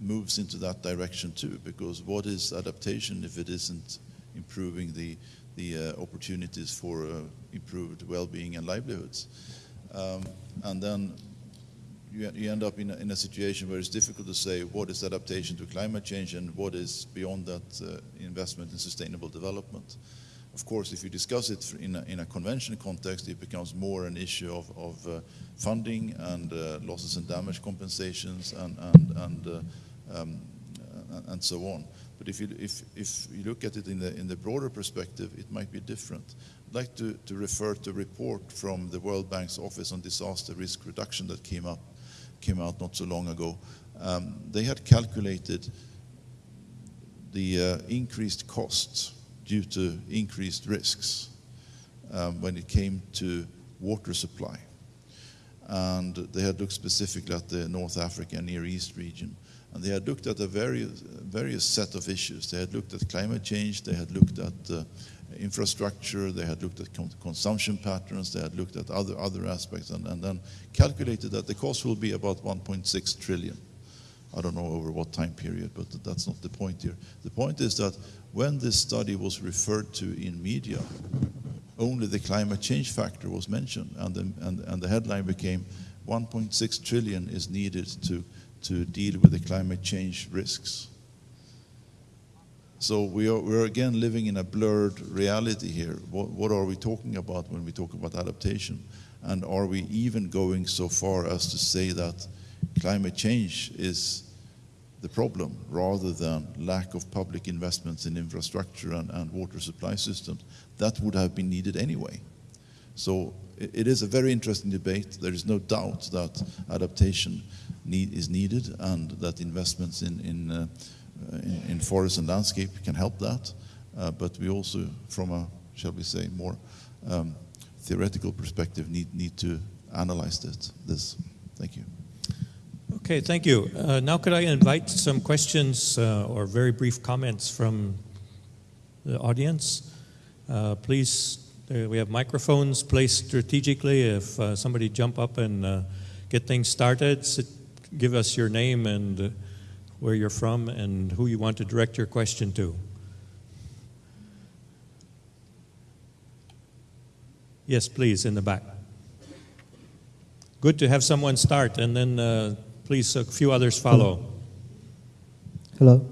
moves into that direction too. Because what is adaptation if it isn't improving the the uh, opportunities for uh, improved well-being and livelihoods? Um, and then you, you end up in a, in a situation where it's difficult to say what is adaptation to climate change and what is beyond that uh, investment in sustainable development. Of course, if you discuss it in a, in a convention context, it becomes more an issue of, of uh, funding and uh, losses and damage compensations and, and, and, uh, um, and so on. But if you, if, if you look at it in the, in the broader perspective, it might be different. I'd like to, to refer to a report from the World Bank's Office on Disaster Risk Reduction that came up came out not so long ago. Um, they had calculated the uh, increased costs due to increased risks um, when it came to water supply. And they had looked specifically at the North Africa and Near East region. And they had looked at a various, various set of issues. They had looked at climate change, they had looked at uh, infrastructure, they had looked at consumption patterns, they had looked at other, other aspects, and, and then calculated that the cost will be about 1.6 trillion. I don't know over what time period, but that's not the point here. The point is that when this study was referred to in media, only the climate change factor was mentioned, and the, and, and the headline became 1.6 trillion is needed to, to deal with the climate change risks. So we are, we're again living in a blurred reality here. What, what are we talking about when we talk about adaptation? And are we even going so far as to say that climate change is the problem rather than lack of public investments in infrastructure and, and water supply systems? That would have been needed anyway. So it, it is a very interesting debate. There is no doubt that adaptation need, is needed and that investments in, in uh, in, in, forest and landscape can help that. Uh, but we also, from a, shall we say, more um, theoretical perspective, need, need to analyze this. this. Thank you. Okay, thank you. Uh, now, could I invite some questions uh, or very brief comments from the audience? Uh, please, we have microphones placed strategically. If uh, somebody jump up and uh, get things started, sit, give us your name and where you're from and who you want to direct your question to. Yes, please, in the back. Good to have someone start, and then uh, please a few others follow. Hello.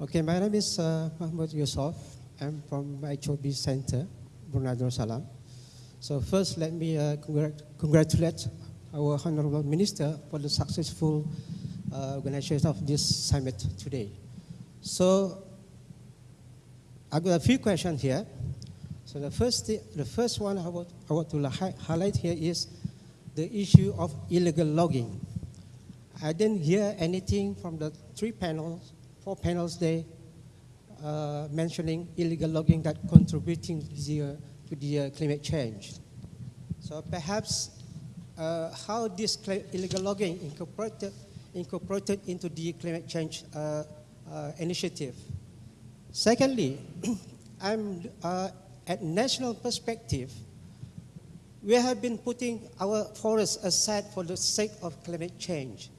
Okay, my name is uh, Mahmoud Yusuf. I'm from HOB Center, Brunei Darussalam. So first, let me uh, congr- congratulate our Honorable Minister for the successful uh, organization of this summit today. So I've got a few questions here. So the first, the first one I want, I want to hi- highlight here is the issue of illegal logging. I didn't hear anything from the three panels, four panels there, uh, mentioning illegal logging that contributing to the, to the uh, climate change. So perhaps uh, how this illegal logging incorporated, incorporated into the climate change uh, uh, initiative. Secondly, I'm uh, at national perspective. We have been putting our forests aside for the sake of climate change,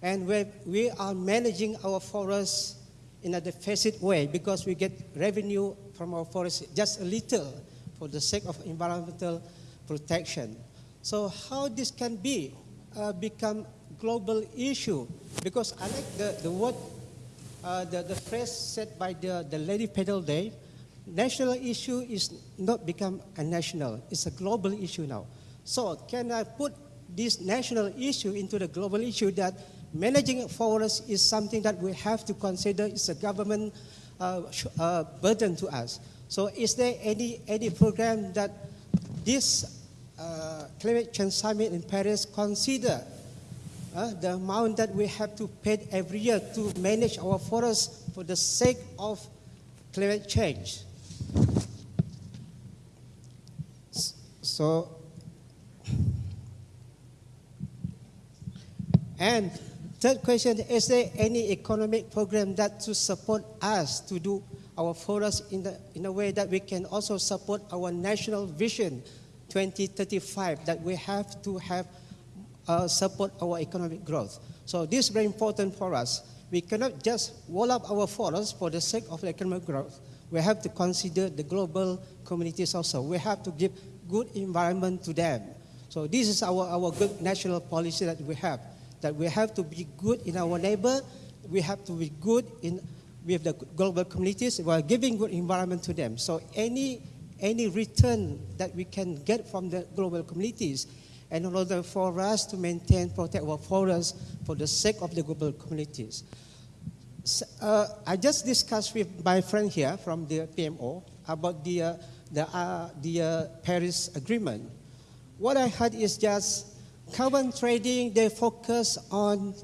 and we we are managing our forests in a deficit way because we get revenue from our forests just a little for the sake of environmental protection. So how this can be uh, become global issue? Because I like the, the word, uh, the, the phrase said by the, the Lady Pedal Day, national issue is not become a national, it's a global issue now. So can I put this national issue into the global issue that managing forests is something that we have to consider is a government uh, uh, burden to us. So is there any, any program that this uh, climate change summit in Paris consider uh, the amount that we have to pay every year to manage our forests for the sake of climate change? So, and third question, is there any economic program that to support us to do our forests in, the, in a way that we can also support our national vision 2035 that we have to have uh, support our economic growth. So this is very important for us. We cannot just wall up our forests for the sake of economic growth. We have to consider the global communities also. We have to give good environment to them. So this is our, our good national policy that we have. That we have to be good in our neighbor. We have to be good in with the global communities while giving good environment to them. So any any return that we can get from the global communities in order for us to maintain, protect our forests for the sake of the global communities. S- uh, I just discussed with my friend here from the PMO about the, uh, the, uh, the uh, Paris Agreement. What I heard is just carbon trading, they focus on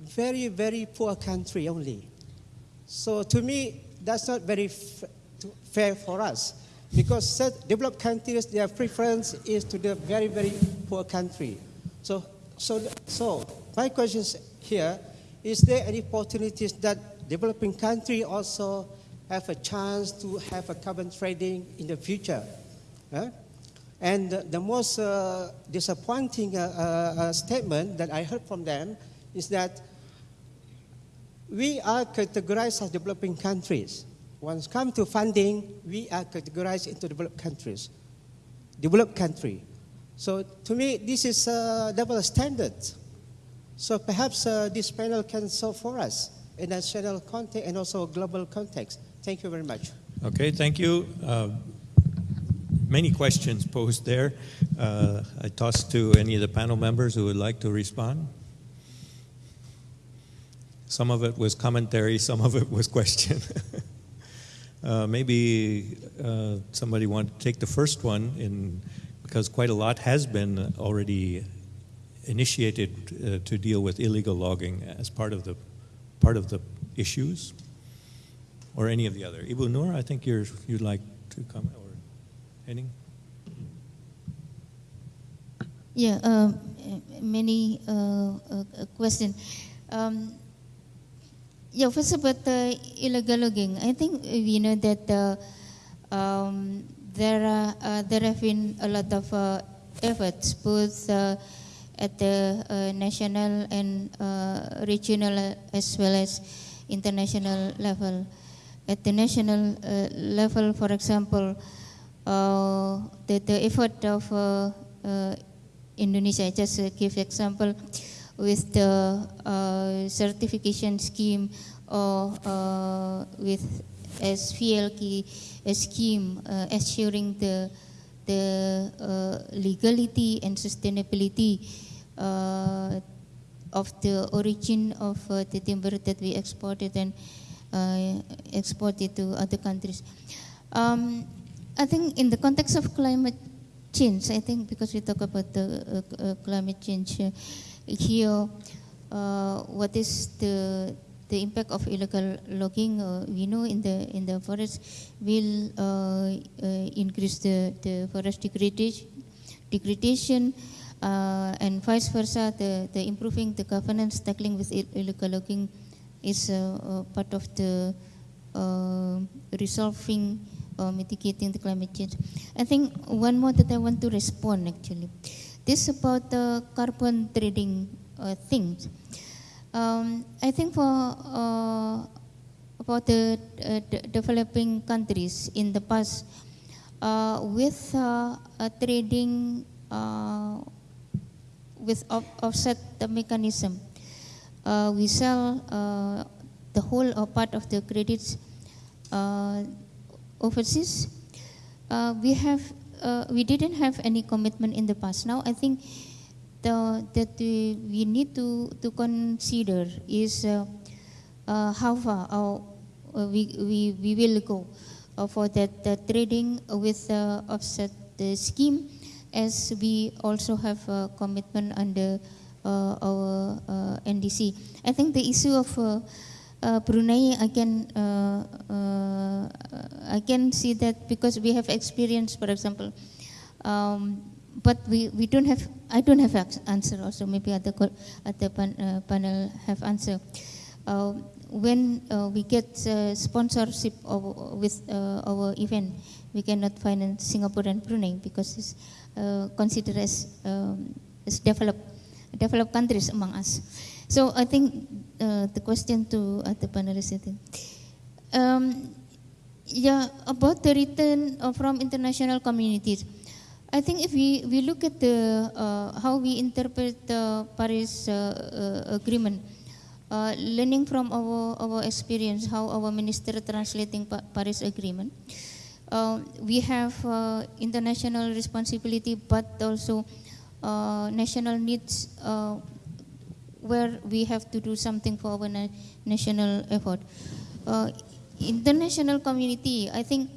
very, very poor country only. So to me, that's not very fair for us because cert- developed countries, their preference is to the very, very poor country. So, so, so my question here, is there any opportunities that developing country also have a chance to have a carbon trading in the future? Huh? And the, the most uh, disappointing uh, uh, uh, statement that I heard from them is that we are categorized as developing countries. Once come to funding, we are categorized into developed countries, developed country. So to me, this is a double standard. So perhaps uh, this panel can solve for us in a national context and also global context. Thank you very much. Okay, thank you. Uh, many questions posed there. Uh, I toss to any of the panel members who would like to respond. Some of it was commentary, some of it was question. uh, maybe uh, somebody want to take the first one, in, because quite a lot has been already initiated uh, to deal with illegal logging as part of the part of the issues, or any of the other. Ibu Nur, I think you're, you'd like to comment, or Henning? Yeah, um, many uh, uh, questions. Um, yeah, first about the illegal logging. I think we know that uh, um, there are uh, there have been a lot of uh, efforts both uh, at the uh, national and uh, regional as well as international level. At the national uh, level, for example, uh, the, the effort of uh, uh, Indonesia, just uh, give example with the uh, certification scheme or uh, with SVLK scheme uh, assuring the the uh, legality and sustainability uh, of the origin of uh, the timber that we exported and uh, exported to other countries. Um, I think in the context of climate change, I think because we talk about the uh, uh, climate change uh, here, uh, what is the the impact of illegal logging? Uh, we know in the in the forest will uh, uh, increase the, the forest degradation, degradation, uh, and vice versa, the, the improving the governance, tackling with ill- illegal logging is uh, part of the resolving or mitigating the climate change. I think one more that I want to respond actually. This about the carbon trading uh, things. Um, I think for uh, about the uh, de- developing countries in the past, uh, with uh, trading uh, with off- offset the mechanism, uh, we sell the whole or part of the credits overseas. We have uh, we didn't have any commitment in the past. Now I think the, that we, we need to, to consider is uh, uh, how far our, uh, we, we, we will go uh, for that uh, trading with uh, offset the scheme as we also have a commitment under uh, our uh, NDC. I think the issue of uh, Brunei, I can uh, uh, I can see that because we have experience, for example, um, but we, we don't have I don't have answer also. Maybe other other pan, uh, panel have answer. Uh, when uh, we get sponsorship of, with our event, we cannot finance Singapore and Brunei because it's considered as um, as developed developed countries among us. So I think uh, the question to uh, the panelists, um, yeah, about the return uh, from international communities. I think if we, we look at the uh, how we interpret the Paris uh, uh, agreement, learning from our, our experience, how our minister translating Pa- Paris agreement, we have international responsibility, but also national needs where we have to do something for our na- national effort. Uh, international community, I think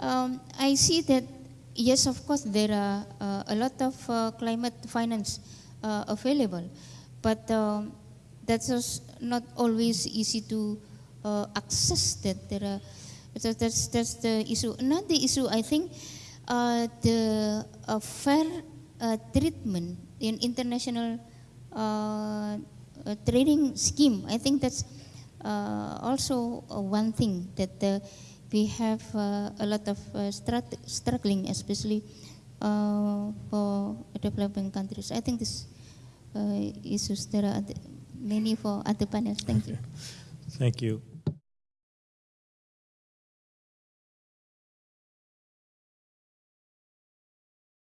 um, I see that yes, of course, there are uh, a lot of uh, climate finance uh, available, but um, that's not always easy to uh, access that. There are so that's that's the issue. Another issue, I think, uh, the fair treatment in international trading scheme. I think that's uh, also uh, one thing that uh, we have uh, a lot of uh, struggling, especially uh, for developing countries. I think this uh, issues there are many for other panels. Thank you. Thank you.